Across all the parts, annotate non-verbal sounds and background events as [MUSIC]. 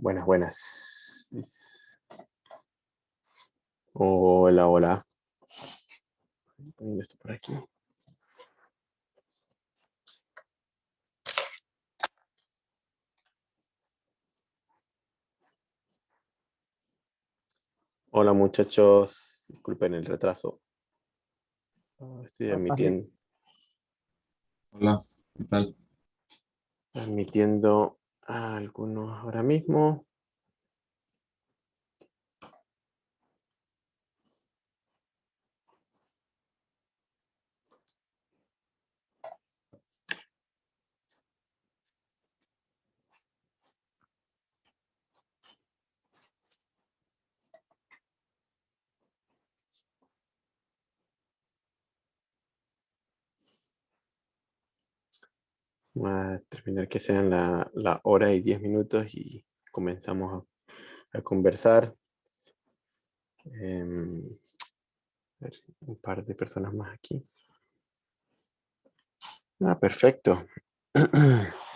Buenas, buenas. Hola, hola. Poniendo esto por aquí. Hola muchachos, disculpen el retraso. Ah, Estoy admitiendo, Hola, ¿qué tal? admitiendo algunos ahora mismo. A terminar que sean la, la hora y diez minutos y comenzamos a, a conversar. Em, a ver, un par de personas más aquí. Ah, perfecto. [CLEARS THROAT]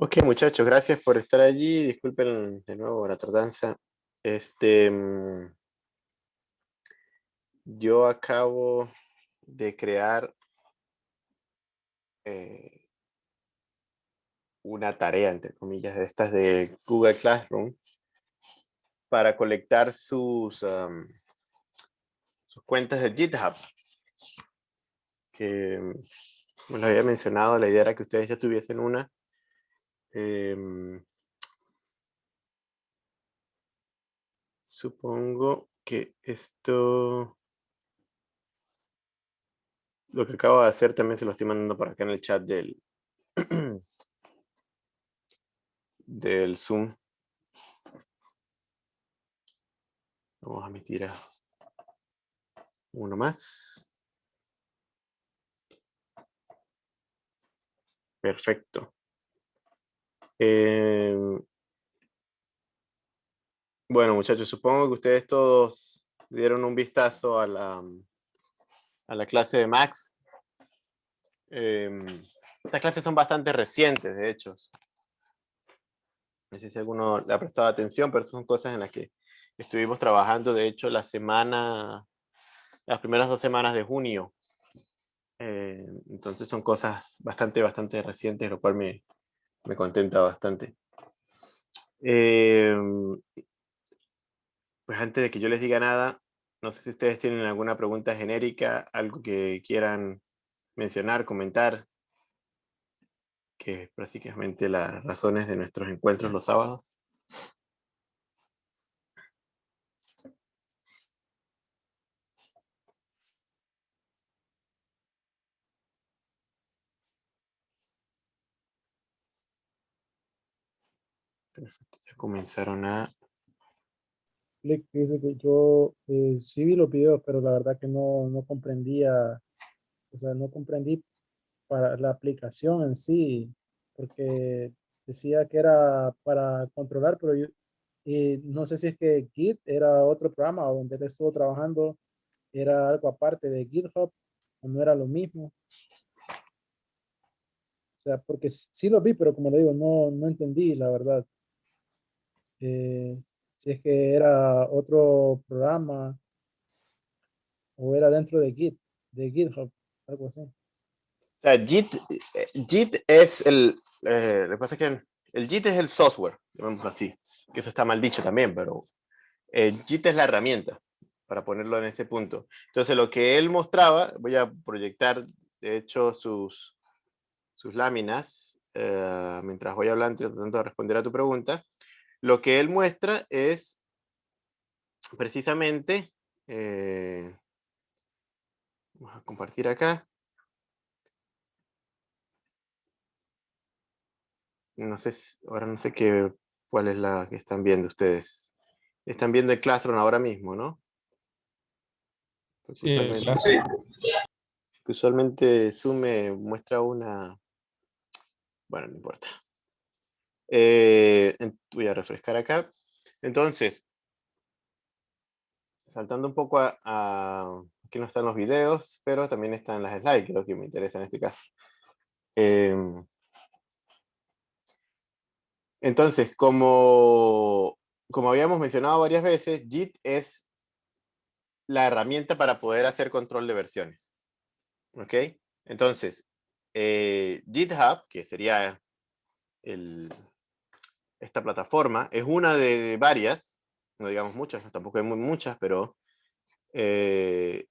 Ok, muchachos, gracias por estar allí. Disculpen de nuevo la tardanza. Este, mm, yo acabo de crear eh, una tarea, entre comillas, de estas de Google Classroom para colectar sus, am, sus cuentas de GitHub. Que, mm, como les había mencionado, la idea era que ustedes ya tuviesen una. Em, supongo que esto... Lo que acabo de hacer también se lo estoy mandando por acá en el chat del, [CLEARS THROAT] del Zoom. Vamos a emitir a uno más. Perfecto. Em, bueno, muchachos, supongo que ustedes todos dieron un vistazo a la, a la clase de Max. Em, estas clases son bastante recientes, de hecho. No sé si alguno le ha prestado atención, pero son cosas en las que estuvimos trabajando, de hecho, la semana, las primeras dos semanas de junio. Eh, entonces son cosas bastante, bastante recientes, lo cual me, me contenta bastante. Em, pues antes de que yo les diga nada, no sé si ustedes tienen alguna pregunta genérica, algo que quieran mencionar, comentar, que es prácticamente las razones de nuestros encuentros los sábados. Perfecto, ya comenzaron a... Click dice que yo eh, sí vi los videos, pero la verdad que no, no comprendía, o sea, no comprendí para la aplicación en sí, porque decía que era para controlar, pero yo y no sé si es que Git era otro programa donde él estuvo trabajando, era algo aparte de GitHub, o no era lo mismo. O sea, porque sí lo vi, pero como le digo, no, no entendí, la verdad. Eh, si es que era otro programa o era dentro de Git, de GitHub, algo así. O sea, Git, eh, Git es el, eh, lo que pasa es que el Git es el software, llamémoslo así, que eso está mal dicho también, pero eh, Git es la herramienta, para ponerlo en ese punto. Entonces, lo que él mostraba, voy a proyectar, de hecho, sus, sus láminas, eh, mientras voy hablando, tratando de responder a tu pregunta. Lo que él muestra es precisamente, eh, vamos a compartir acá. No sé, ahora no sé qué, cuál es la que están viendo ustedes. Están viendo el Classroom ahora mismo, ¿no? Sí, Usualmente, sí. usualmente Zoom me muestra una... Bueno, no importa. Eh, voy a refrescar acá. Entonces, saltando un poco a, a- Aquí no están los videos, pero también están las slides, que es lo que me interesa en este caso. Em, entonces, como, como habíamos mencionado varias veces, Git es la herramienta para poder hacer control de versiones. ¿Ok? Entonces, eh, GitHub, que sería el- esta plataforma, es una de, varias, no digamos muchas, tampoco hay muy muchas, pero eh,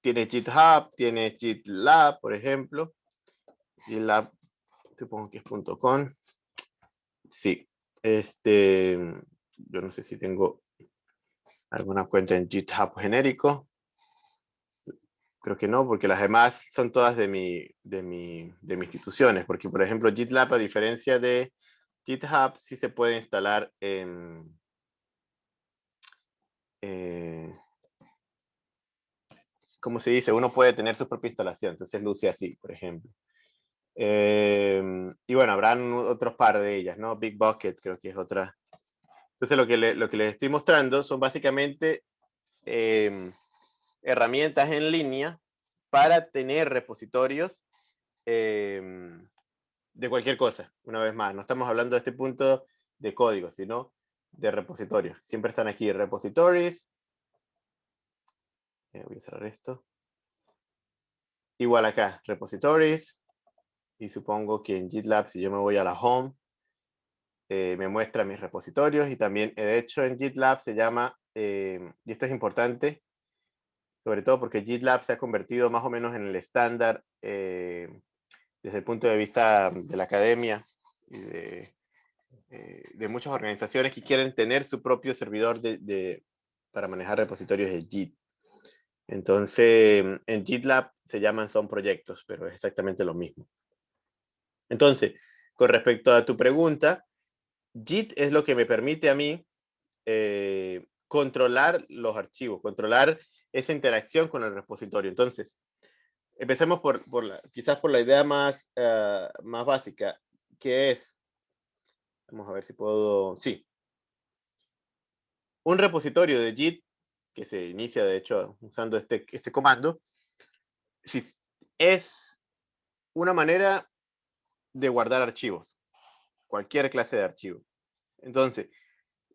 tiene GitHub, tiene GitLab, por ejemplo. GitLab, supongo que es .com. Sí, este, yo no sé si tengo alguna cuenta en GitHub genérico. Creo que no, porque las demás son todas de mi, de mi, de mis instituciones. Porque, por ejemplo, GitLab, a diferencia de GitHub, sí se puede instalar en... eh, ¿Cómo se dice? Uno puede tener su propia instalación. Entonces luce así, por ejemplo. Em, y bueno, habrán otros par de ellas, ¿no? Big Bucket creo que es otra. Entonces lo que, le- lo que les estoy mostrando son básicamente em, herramientas en línea para tener repositorios em, de cualquier cosa, una vez más. No estamos hablando de este punto de código, sino de repositorios. Siempre están aquí repositories. Eh, voy a cerrar esto. Igual acá, repositories. Y supongo que en GitLab, si yo me voy a la home, eh, me muestra mis repositorios y también, eh, de hecho, en GitLab se llama, y esto es importante, sobre todo porque GitLab se ha convertido más o menos en el estándar desde el punto de vista de la academia y de, eh, de muchas organizaciones que quieren tener su propio servidor para manejar repositorios de Git. Entonces, en GitLab se llaman son proyectos, pero es exactamente lo mismo. Entonces, con respecto a tu pregunta, Git es lo que me permite a mí eh, controlar los archivos, controlar esa interacción con el repositorio. Entonces, empecemos por, por la- quizás por la idea más, eh, más básica, que es, vamos a ver si puedo, sí. Un repositorio de Git, que se inicia de hecho usando este, este comando, si, es una manera de guardar archivos, cualquier clase de archivo. Entonces,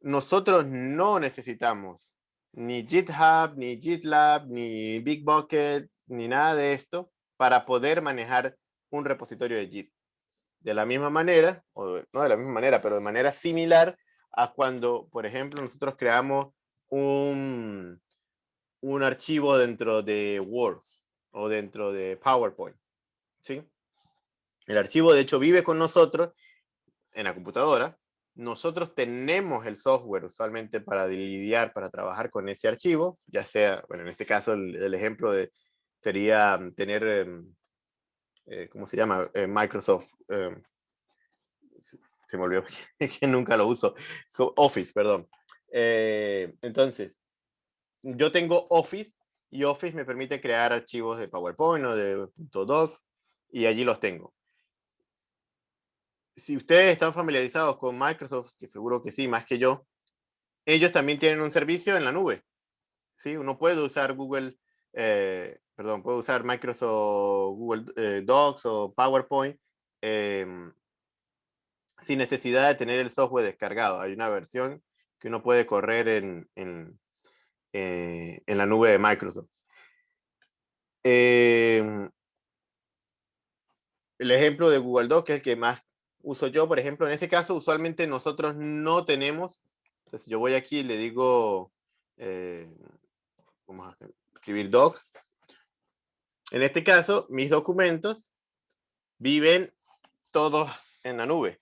nosotros no necesitamos ni GitHub, ni GitLab, ni Bitbucket, ni nada de esto para poder manejar un repositorio de Git. De la misma manera, o no de la misma manera, pero de manera similar a cuando, por ejemplo, nosotros creamos un, un archivo dentro de Word o dentro de PowerPoint. ¿sí? El archivo, de hecho, vive con nosotros en la computadora. Nosotros tenemos el software usualmente para lidiar, para trabajar con ese archivo, ya sea, bueno, en este caso el, el ejemplo de, sería mm, tener, em, eh, ¿cómo se llama? Eh, Microsoft, em, se me olvidó [LAUGHS] que nunca lo uso, Office, perdón. Eh, entonces, yo tengo Office y Office me permite crear archivos de PowerPoint o de .doc y allí los tengo si ustedes están familiarizados con Microsoft, que seguro que sí, más que yo, ellos también tienen un servicio en la nube. ¿sí? Uno puede usar Google, eh, perdón, puede usar Microsoft Google eh, Docs o PowerPoint em, sin necesidad de tener el software descargado. Hay una versión que uno puede correr en, en, eh, en la nube de Microsoft. eh, el ejemplo de Google Docs, que es el que más uso yo, por ejemplo, en ese caso, usualmente nosotros no tenemos, entonces yo voy aquí y le digo, vamos a escribir docs. En este caso, mis documentos viven todos en la nube,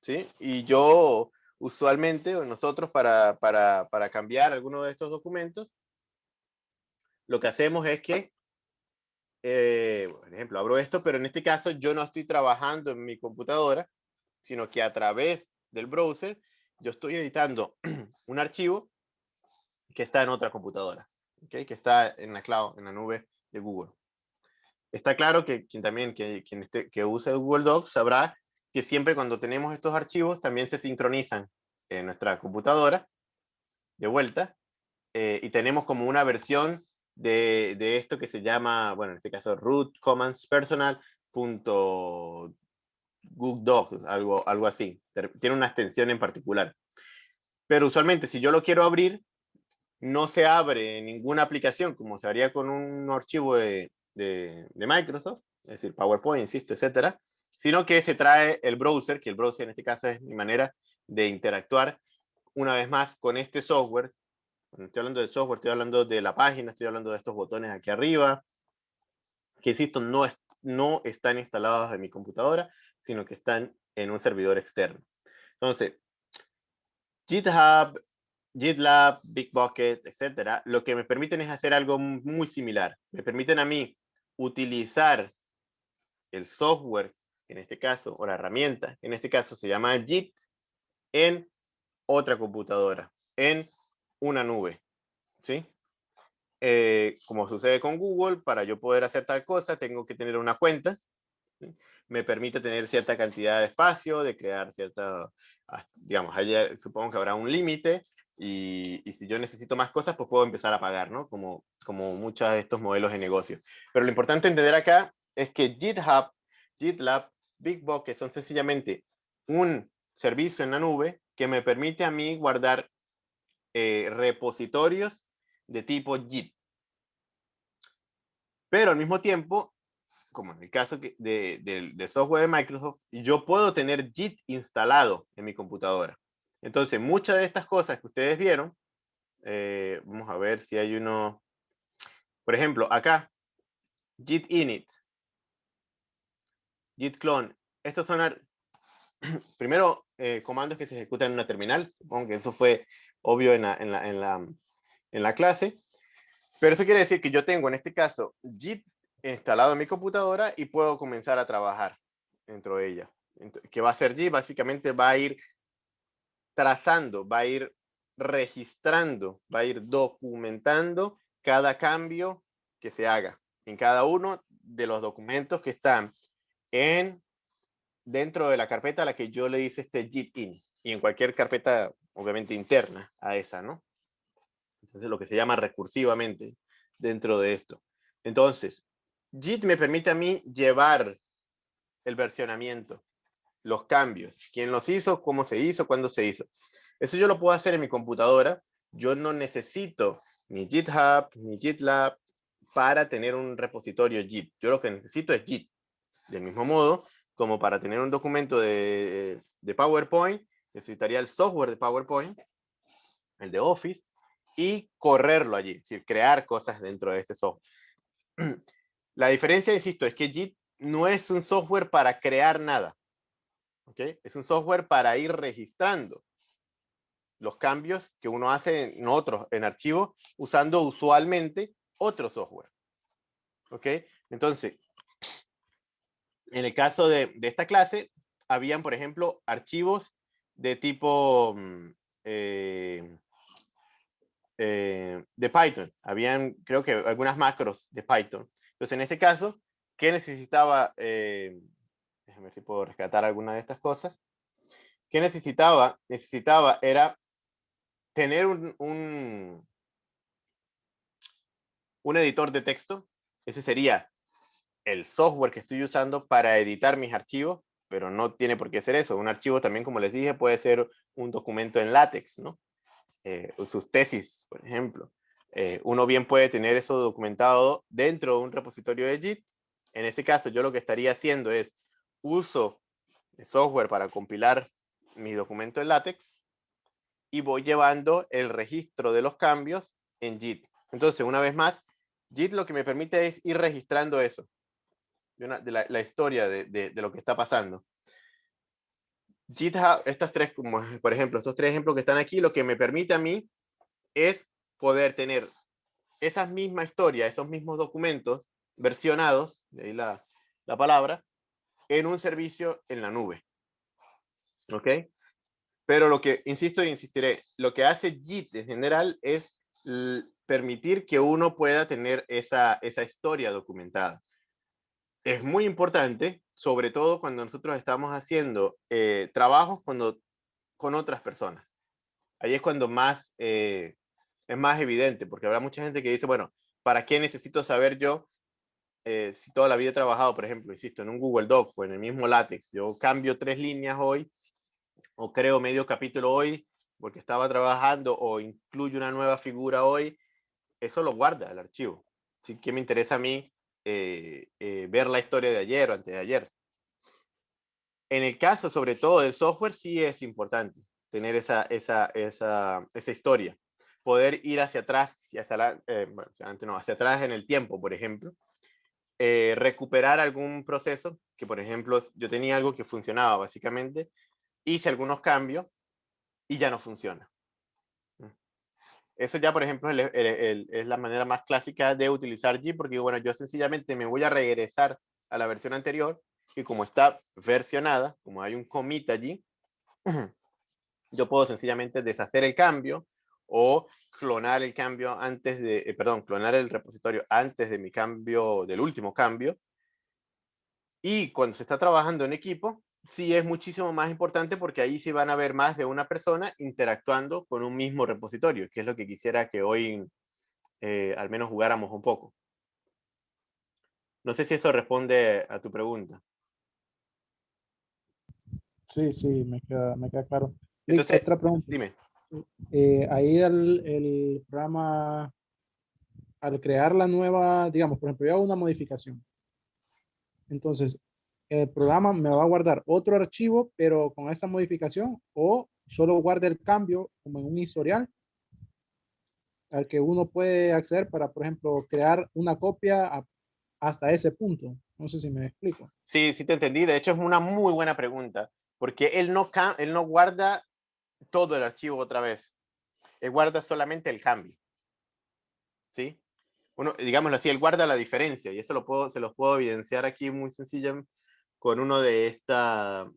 ¿sí? Y yo, usualmente, nosotros para, para, para cambiar alguno de estos documentos, lo que hacemos es que eh, por ejemplo, abro esto, pero en este caso yo no estoy trabajando en mi computadora, sino que a través del browser yo estoy editando [CLEARS THROAT] un archivo que está en otra computadora, ¿okay? que está en la cloud, en la nube de Google. Está claro que quien también que, quien esté, que use Google Docs sabrá que siempre cuando tenemos estos archivos también se sincronizan en nuestra computadora de vuelta eh, y tenemos como una versión de, de, esto que se llama, bueno, en este caso root commands personal punto Google Docs, algo, algo así. Tiene una extensión en particular. Pero usualmente si yo lo quiero abrir, no se abre ninguna aplicación como se haría con un archivo de, de, Microsoft, es decir, PowerPoint, insisto, etcétera, sino que se trae el browser, que el browser en este caso es mi manera de interactuar una vez más con este software cuando estoy hablando del software, estoy hablando de la página, estoy hablando de estos botones aquí arriba, que insisto, no, es, no están instalados en mi computadora, sino que están en un servidor externo. Entonces, GitHub, GitLab, Bitbucket, etcétera, lo que me permiten es hacer algo muy similar. Me permiten a mí utilizar el software, en este caso, o la herramienta, en este caso se llama Git, en otra computadora, en una nube, ¿sí? Eh, como sucede con Google, para yo poder hacer tal cosa, tengo que tener una cuenta. Me permite tener cierta cantidad de espacio, de crear cierta, digamos, allá supongo que habrá un límite, y, si yo necesito más cosas, pues puedo empezar a pagar, ¿no? Como, como muchos de estos modelos de negocio. Pero lo importante entender acá es que GitHub, GitLab, que son sencillamente un servicio en la nube que me permite a mí guardar eh, repositorios de tipo Git. Pero al mismo tiempo, como en el caso de, de, software de Microsoft, yo puedo tener Git instalado en mi computadora. Entonces, muchas de estas cosas que ustedes vieron, eh, vamos a ver si hay uno, por ejemplo, acá, Git init, Git clone, estos son, [CLEARS THROAT] primero, eh, comandos que se ejecutan en una terminal, supongo que eso fue obvio en la, en la, en la, en la clase. Pero eso quiere decir que yo tengo en este caso Git instalado en mi computadora y puedo comenzar a trabajar dentro de ella. ¿Qué va a hacer Git? Básicamente va a ir trazando, va a ir registrando, va a ir documentando cada cambio que se haga en cada uno de los documentos que están en dentro de la carpeta a la que yo le hice este Git in y en cualquier carpeta obviamente interna a esa, ¿no? Entonces lo que se llama recursivamente dentro de esto. Entonces, Git me permite a mí llevar el versionamiento, los cambios, quién los hizo, cómo se hizo, cuándo se hizo. Eso yo lo puedo hacer en mi computadora. Yo no necesito ni GitHub, ni GitLab para tener un repositorio Git. Yo lo que necesito es Git. Del mismo modo, como para tener un documento de, de PowerPoint, necesitaría el software de PowerPoint, el de Office, y correrlo allí, es decir, crear cosas dentro de ese software. [CLEARS THROAT] La diferencia, insisto, es que Git no es un software para crear nada. ¿Ok? Es un software para ir registrando los cambios que uno hace en otros, en archivos, usando usualmente otro software. ¿Ok? Entonces, en el caso de, de esta clase, habían, por ejemplo, archivos de tipo mm, eh, eh, de Python. Habían, creo que algunas macros de Python. Entonces, en ese caso, ¿qué necesitaba? Eh, déjame ver si puedo rescatar alguna de estas cosas. ¿Qué necesitaba? Necesitaba era tener un, un, un editor de texto. Ese sería el software que estoy usando para editar mis archivos pero no tiene por qué ser eso. Un archivo también, como les dije, puede ser un documento en látex, ¿no? Eh, sus tesis, por ejemplo, Eh, uno bien puede tener eso documentado dentro de un repositorio de JIT. En ese caso, yo lo que estaría haciendo es uso software para compilar mi documento en LaTeX y voy llevando el registro de los cambios en JIT. Entonces, una vez más, JIT lo que me permite es ir registrando eso, de, la, historia de, lo que está pasando. GitHub, estas tres, por ejemplo, estos tres ejemplos que están aquí, lo que me permite a mí es poder tener esa misma historia, esos mismos documentos versionados, de ahí la palabra, en un servicio en la nube. ¿Ok? Pero lo que, insisto e insistiré, lo que hace JIT en general es permitir que uno pueda tener esa, esa historia documentada. Es muy importante, sobre todo cuando nosotros estamos haciendo eh, trabajos cuando, con otras personas. Ahí es cuando más, eh, es más evidente, porque habrá mucha gente que dice, bueno, ¿para qué necesito saber yo eh, si toda la vida he trabajado, por ejemplo, insisto, en un Google Doc o en el mismo LaTeX? Yo cambio tres líneas hoy o creo medio capítulo hoy porque estaba trabajando o incluyo una nueva figura hoy, eso lo guarda el archivo. Así que me interesa a mí eh, eh, ver la historia de ayer o antes de ayer. En el caso, sobre todo, del software, sí es importante tener esa, esa, esa, esa historia. Poder ir hacia atrás, hacia, eh, bueno, no, hacia atrás en el tiempo, por ejemplo. Recuperar algún proceso, que por ejemplo, yo tenía algo que funcionaba básicamente, hice algunos cambios y ya no funciona. Mm. Eso ya, por ejemplo, es, la manera más clásica de utilizar G, porque bueno, yo sencillamente me voy a regresar a la versión anterior y como está versionada, como hay un commit allí, [CLEARS THROAT] yo puedo sencillamente deshacer el cambio o clonar el cambio antes de, eh, perdón, clonar el repositorio antes de mi cambio, del último cambio. Y cuando se está trabajando en equipo, sí es muchísimo más importante porque ahí sí van a ver más de una persona interactuando con un mismo repositorio, que es lo que quisiera que hoy eh, al menos jugáramos un poco. No sé si eso responde a tu pregunta. Sí, sí, me queda, me queda claro. Entonces, otra pregunta. Dime. Eh, ahí el, el programa, al crear la nueva, digamos, por ejemplo, yo hago una modificación. Entonces, el programa me va a guardar otro archivo, pero con esa modificación, o solo guarda el cambio como en un historial al que uno puede acceder para, por ejemplo, crear una copia hasta ese punto. No sé si me explico. Sí, sí te entendí. De hecho, es una muy buena pregunta, porque él no, él no guarda todo el archivo otra vez. Él guarda solamente el cambio. ¿Sí? Uno, digámoslo así, él guarda la diferencia y eso lo puedo, se los puedo evidenciar aquí muy sencillamente con uno de esta,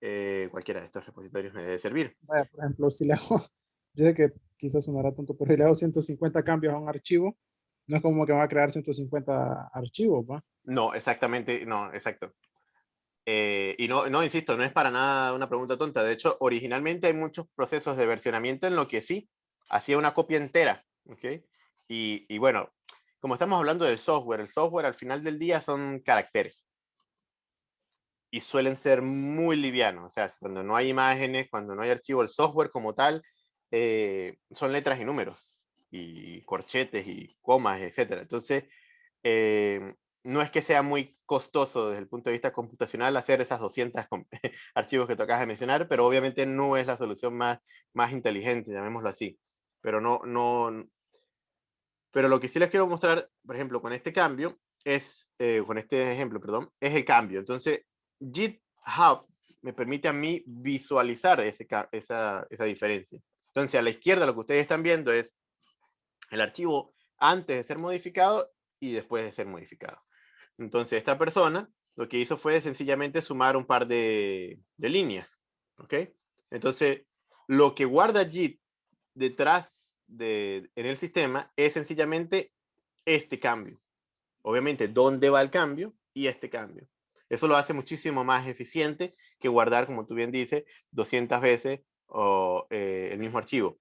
eh, cualquiera de estos repositorios me debe servir. por ejemplo, si le hago, [LAUGHS] yo sé que quizás sonará tonto, pero si le hago 150 cambios a un archivo, no es como que va a crear 150 archivos, ¿va? No, exactamente, no, exacto. Eh, y no, no, insisto, no es para nada una pregunta tonta. De hecho, originalmente hay muchos procesos de versionamiento en lo que sí, hacía una copia entera, ¿ok? Y, y bueno, como estamos hablando del software, el software al final del día son caracteres y suelen ser muy livianos. O sea, cuando no hay imágenes, cuando no hay archivo, el software como tal, eh, son letras y números, y corchetes y comas, etc. Entonces, eh, no es que sea muy costoso desde el punto de vista computacional hacer esas 200 [LAUGHS] archivos que tocas de mencionar, pero obviamente no es la solución más, más inteligente, llamémoslo así. Pero no, no, pero lo que sí les quiero mostrar, por ejemplo, con este cambio, es, eh, con este ejemplo, perdón, es el cambio. Entonces, GitHub me permite a mí visualizar ese, esa, esa diferencia. Entonces, a la izquierda lo que ustedes están viendo es el archivo antes de ser modificado y después de ser modificado. Entonces, esta persona lo que hizo fue sencillamente sumar un par de, líneas. ¿Ok? Entonces, lo que guarda Git detrás de, en el sistema es sencillamente este cambio. Obviamente, dónde va el cambio y este cambio. Eso lo hace muchísimo más eficiente que guardar, como tú bien dices, 200 veces eh, el mismo archivo.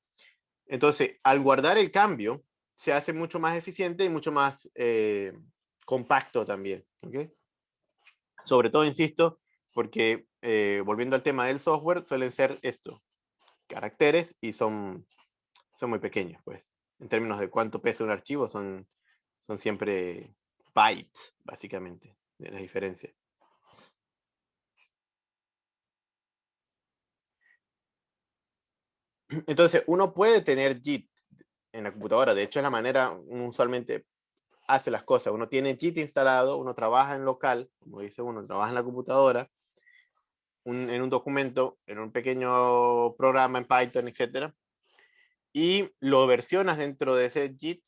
Entonces, al guardar el cambio, se hace mucho más eficiente y mucho más eh, compacto también. Sobre todo, insisto, porque eh, volviendo al tema del software, suelen ser esto, caracteres y son, son muy pequeños, pues. en términos de cuánto pesa un archivo, son, son siempre bytes, básicamente, de la diferencia. Entonces, uno puede tener JIT en la computadora. De hecho, es la manera usualmente hace las cosas. Uno tiene JIT instalado, uno trabaja en local, como dice uno, trabaja en la computadora, en un documento, en un pequeño programa en Python, etcétera, y lo versionas dentro de ese JIT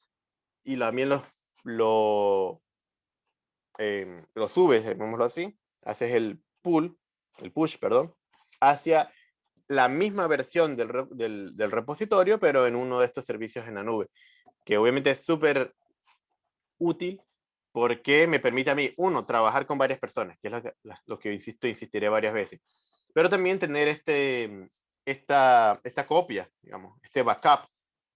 y también lo, lo, em, lo subes, llamémoslo así, haces el pull, el push, perdón, hacia la misma versión del, del, del, repositorio, pero en uno de estos servicios en la nube, que obviamente es súper útil porque me permite a mí, uno, trabajar con varias personas, que es lo que, lo que insisto, insistiré varias veces, pero también tener este, esta, esta copia, digamos, este backup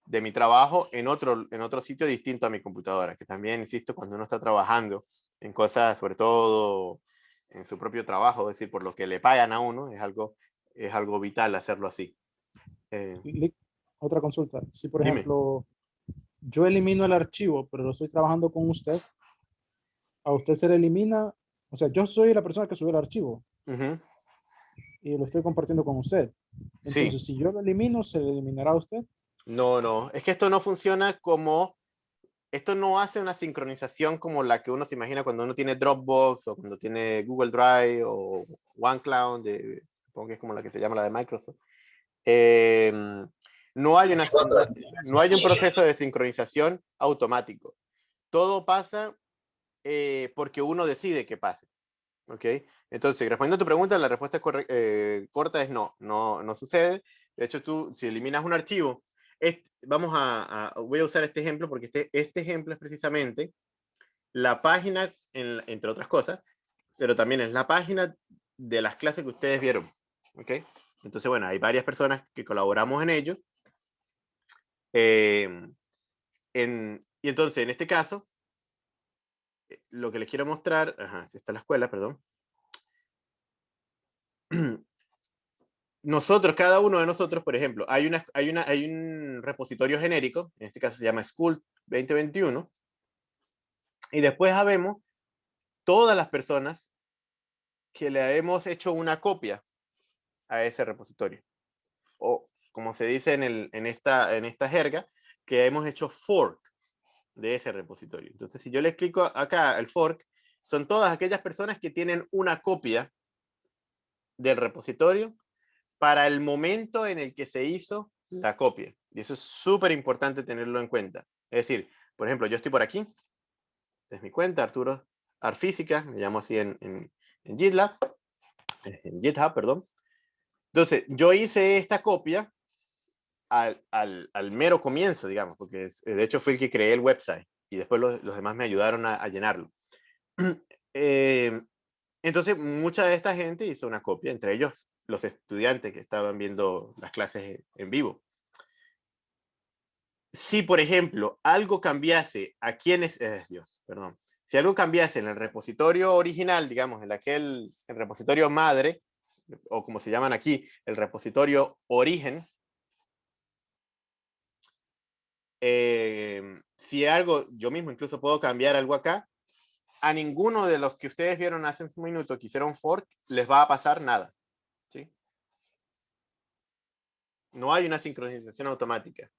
de mi trabajo en otro, en otro sitio distinto a mi computadora, que también, insisto, cuando uno está trabajando en cosas, sobre todo en su propio trabajo, es decir, por lo que le pagan a uno, es algo es algo vital hacerlo así. Eh, otra consulta. Si, por ejemplo, yo elimino el archivo, pero lo estoy trabajando con usted, a usted se le elimina, o sea, yo soy la persona que subió el archivo. Y lo estoy compartiendo con usted. Entonces, si yo lo elimino, ¿se le eliminará a usted? No, no. Es que esto no funciona como... Esto no hace una sincronización como la que uno se imagina cuando uno tiene Dropbox o cuando tiene Google Drive o OneCloud de, supongo que es como la que se llama la de Microsoft, em, no, hay una, no hay un proceso de sincronización automático. Todo pasa eh, porque uno decide que pase. ¿Ok? Entonces, respondiendo a tu pregunta, la respuesta eh, corta es no, no, no sucede. De hecho, tú, si eliminas un archivo, vamos a, voy a usar este ejemplo porque este, este ejemplo es precisamente la página, entre otras cosas, pero también es la página de las clases que ustedes vieron. ¿ok? Entonces, bueno, hay varias personas que colaboramos en ello. Em, en, y entonces, en este caso, eh, lo que les quiero mostrar, si está la escuela, perdón. [CLEARS THROAT] Nosotros, cada uno de nosotros, por ejemplo, hay, hay, una, hay un repositorio genérico, en este caso se llama School 2021, y después sabemos todas las personas que le hemos hecho una copia a ese repositorio. Como se dice en, el, en, esta, en esta jerga, que hemos hecho fork de ese repositorio. Entonces, si yo le clico acá el fork, son todas aquellas personas que tienen una copia del repositorio para el momento en el que se hizo la copia. Y eso es súper importante tenerlo en cuenta. Es decir, por ejemplo, yo estoy por aquí. es mi cuenta, Arturo Arfísica, me llamo así en, en, en GitLab, en GitHub, perdón. Entonces, yo hice esta copia al, mero comienzo, digamos, porque de hecho fue el que creé el website y después los, demás me ayudaron a, llenarlo. [CLEARS THROAT] Eh, entonces, mucha de esta gente hizo una copia, entre ellos los estudiantes que estaban viendo las clases en vivo. Si, por ejemplo, algo cambiase a quienes, eh, Dios, perdón, si algo cambiase en el repositorio original, digamos, en aquel el repositorio madre, o como se llaman aquí, el repositorio origen. Eh, si algo, yo mismo incluso puedo cambiar algo acá, a ninguno de los que ustedes vieron hace un minuto que hicieron fork, les va a pasar nada. ¿sí? No hay una sincronización automática.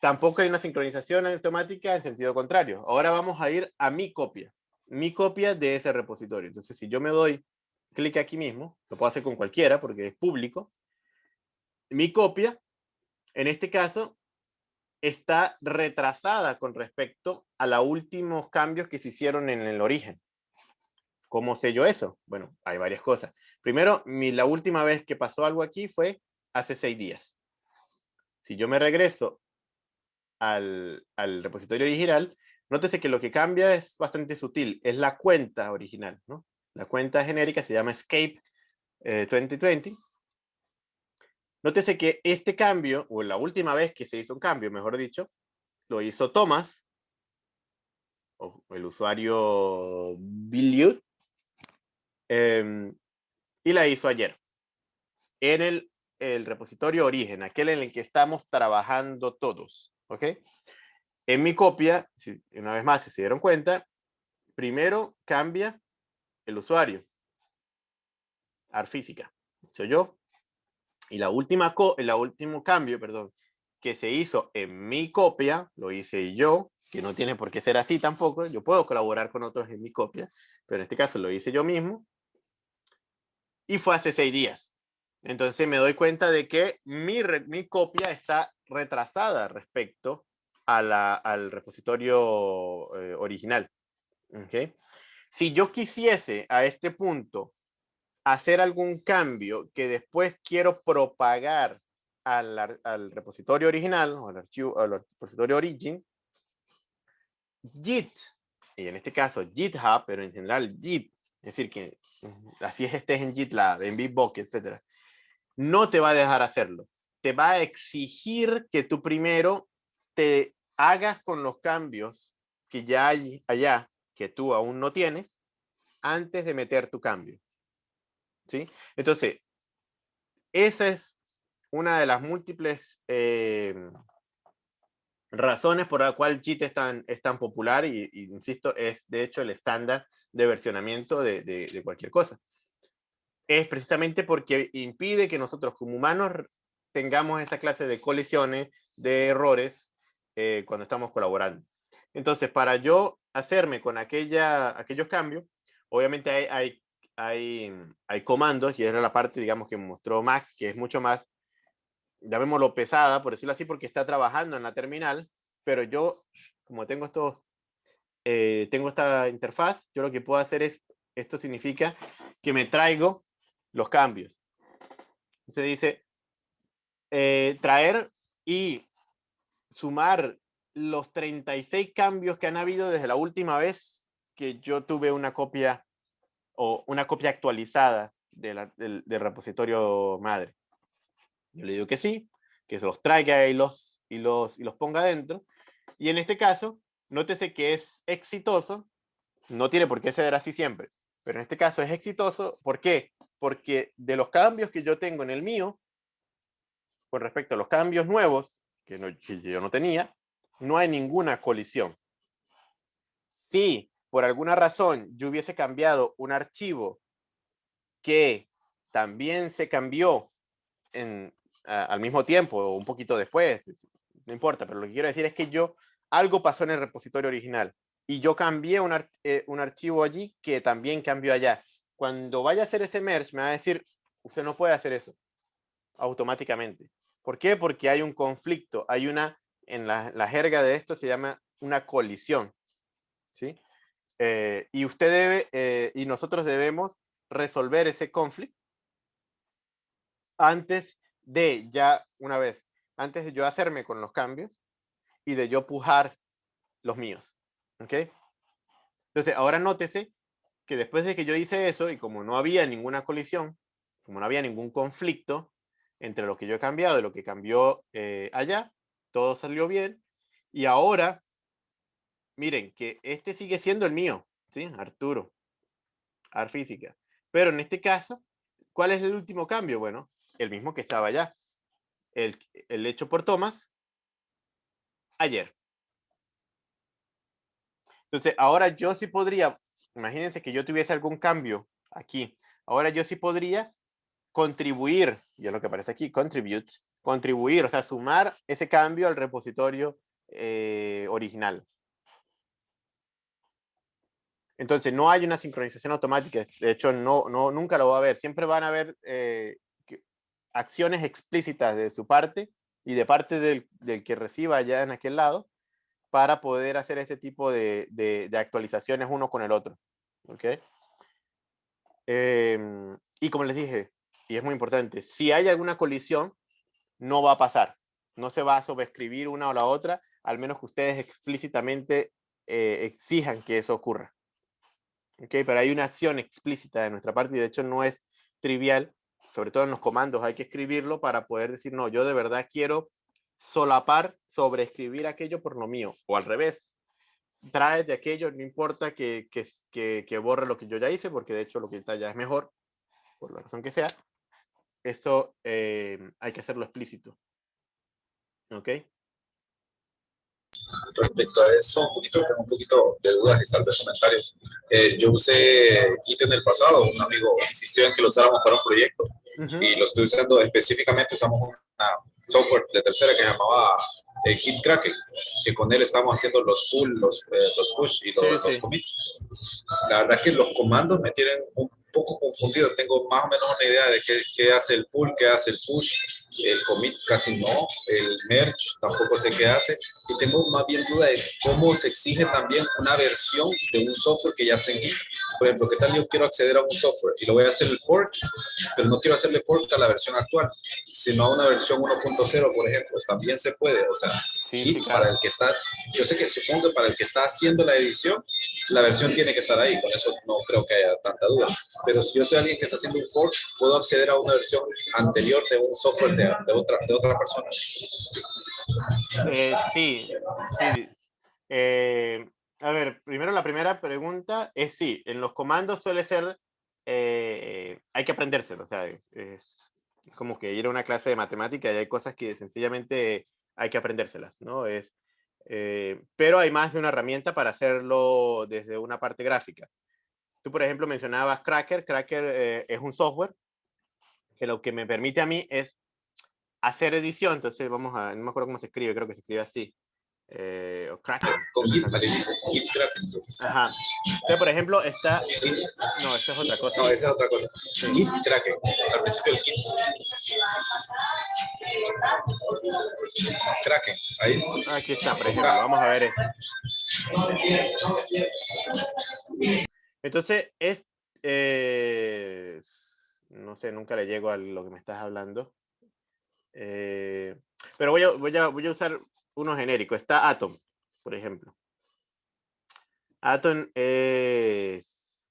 Tampoco hay una sincronización automática en sentido contrario. Ahora vamos a ir a mi copia. Mi copia de ese repositorio. Entonces, si yo me doy clic aquí mismo, lo puedo hacer con cualquiera porque es público. Mi copia, en este caso, está retrasada con respecto a los últimos cambios que se hicieron en el origen. ¿Cómo sé yo eso? Bueno, hay varias cosas. Primero, mi, la última vez que pasó algo aquí fue hace seis días. Si yo me regreso al, al repositorio original, nótese que lo que cambia es bastante sutil. Es la cuenta original, ¿no? La cuenta genérica se llama Escape 2020. Nótese que este cambio, o la última vez que se hizo un cambio, mejor dicho, lo hizo Thomas, o el usuario Billiot, em, y la hizo ayer, en el, el, repositorio origen, aquel en el que estamos trabajando todos, ¿ok? En mi copia, si, una vez más, si se dieron cuenta, primero cambia el usuario. Arfísica. Soy yo. Y la última co el último cambio, perdón, que se hizo en mi copia, lo hice yo, que no tiene por qué ser así tampoco. Yo puedo colaborar con otros en mi copia, pero en este caso lo hice yo mismo. Y fue hace seis días. Entonces me doy cuenta de que mi, mi copia está retrasada respecto a la, al repositorio eh, original. ¿Okay? Si yo quisiese a este punto hacer algún cambio que después quiero propagar al, al repositorio original o al repositorio origin, Git, y en este caso GitHub, pero en general Git, es decir, que así es estés en GitLab, en Bitbucket, etcétera, no te va a dejar hacerlo. Te va a exigir que tú primero te hagas con los cambios que ya hay allá, que tú aún no tienes, antes de meter tu cambio. Entonces, esa es una de las múltiples eh, razones por la cual JIT es tan, es tan popular y, insisto, es de hecho el estándar de versionamiento de, de, cualquier cosa. Es precisamente porque impide que nosotros como humanos tengamos esa clase de colisiones, de errores eh, cuando estamos colaborando. Entonces, para yo hacerme con aquella, aquellos cambios, obviamente hay, hay, hay, hay comandos, y era la parte, digamos, que mostró Max, que es mucho más llamémoslo pesada, por decirlo así, porque está trabajando en la terminal, pero yo, como tengo estos, eh, tengo esta interfaz, yo lo que puedo hacer es, esto significa que me traigo los cambios. Se dice, eh, traer y sumar los 36 cambios que han habido desde la última vez que yo tuve una copia o una copia actualizada del, repositorio madre. Yo le digo que sí, que se los traiga y los, y los, y los ponga dentro. Y en este caso, nótese que es exitoso, no tiene por qué ser así siempre, pero en este caso es exitoso. ¿Por qué? Porque de los cambios que yo tengo en el mío, con respecto a los cambios nuevos, que, no, yo no tenía, no hay ninguna colisión. Si por alguna razón yo hubiese cambiado un archivo que también se cambió en, al mismo tiempo o un poquito después, no importa, pero lo que quiero decir es que yo, algo pasó en el repositorio original y yo cambié un, eh, un archivo allí que también cambió allá. Cuando vaya a hacer ese merge, me va a decir, usted no puede hacer eso automáticamente. ¿Por qué? Porque hay un conflicto, hay una, en la, la jerga de esto se llama una colisión. ¿sí? Eh, y usted debe, eh, y nosotros debemos resolver ese conflicto antes de ya una vez, antes de yo hacerme con los cambios y de yo pujar los míos. ¿Ok? Entonces, ahora nótese que después de que yo hice eso y como no había ninguna colisión, como no había ningún conflicto entre lo que yo he cambiado y lo que cambió eh, allá, todo salió bien. Y ahora, miren que este sigue siendo el mío, ¿sí? Arturo, Arfísica. Pero en este caso, ¿cuál es el último cambio? Bueno, el mismo que estaba allá. El, hecho por Thomas ayer. Entonces, ahora yo sí podría, imagínense que yo tuviese algún cambio aquí. Ahora yo sí podría contribuir, ya lo que aparece aquí, contribute, contribuir, o sea, sumar ese cambio al repositorio eh, original. Entonces, no hay una sincronización automática. De hecho, no, no, nunca lo va a haber. Siempre van a haber eh, acciones explícitas de su parte y de parte del, del, que reciba allá en aquel lado para poder hacer este tipo de, de, de actualizaciones uno con el otro. ¿Ok? Eh, y como les dije, y es muy importante, si hay alguna colisión, no va a pasar. No se va a sobreescribir una o la otra, al menos que ustedes explícitamente eh, exijan que eso ocurra. ¿Ok? Pero hay una acción explícita de nuestra parte y de hecho no es trivial sobre todo en los comandos, hay que escribirlo para poder decir, no, yo de verdad quiero solapar, sobreescribir aquello por lo mío, o al revés, trae de aquello, no importa que, que, que, borre lo que yo ya hice, porque de hecho lo que está ya es mejor, por la razón que sea, eso eh, hay que hacerlo explícito. ¿Ok? Respecto a eso, un poquito, tengo un poquito de dudas y tal vez comentarios. Eh, yo usé Git en el pasado, un amigo insistió en que lo usáramos para un proyecto y lo estoy usando específicamente, usamos un software de tercera que llamaba eh, Git Kraken, que con él estamos haciendo los pull, los, eh, los push y los, los commit. La verdad que los comandos me tienen un poco confundido, tengo más o menos una idea de qué, qué hace el pull, qué hace el push, el commit casi no, el merge tampoco sé qué hace, y tengo más bien duda de cómo se exige también una versión de un software que ya esté en Git. Por ejemplo, ¿qué tal yo quiero acceder a un software y lo voy a hacer el fork, pero no quiero hacerle fork a la versión actual, sino a una versión 1.0, por ejemplo, también se puede, o sea, y para el que está, yo sé que supongo que para el que está haciendo la edición, la versión tiene que estar ahí, con eso no creo que haya tanta duda. Pero si yo soy alguien que está haciendo un fork, puedo acceder a una versión anterior de un software de, de otra, de otra persona. Eh, sí, sí. Eh, a ver, primero la primera pregunta es sí, en los comandos suele ser, eh, hay que aprendérselo, o sea, es como que ir a una clase de matemática y hay cosas que sencillamente hay que aprendérselas, ¿no? Es, pero hay más de una herramienta para hacerlo desde una parte gráfica. Tú, por ejemplo, mencionabas Cracker. Cracker es un software que lo que me permite a mí es hacer edición, entonces vamos a, no me acuerdo cómo se escribe, creo que se escribe así. Eh, o Kraken. Con Git, Git Kraken. Ajá. Entonces, por ejemplo, está... No, esa es otra cosa. No, esa es otra cosa. Git Kraken. Al principio el Git. Kraken. Ahí. Aquí está, por ejemplo. Vamos a ver esto. Entonces, es... Eh, no sé, nunca le llego a lo que me estás hablando. Eh, pero voy a, voy, a, voy a usar uno genérico. Está Atom, por ejemplo. Atom es,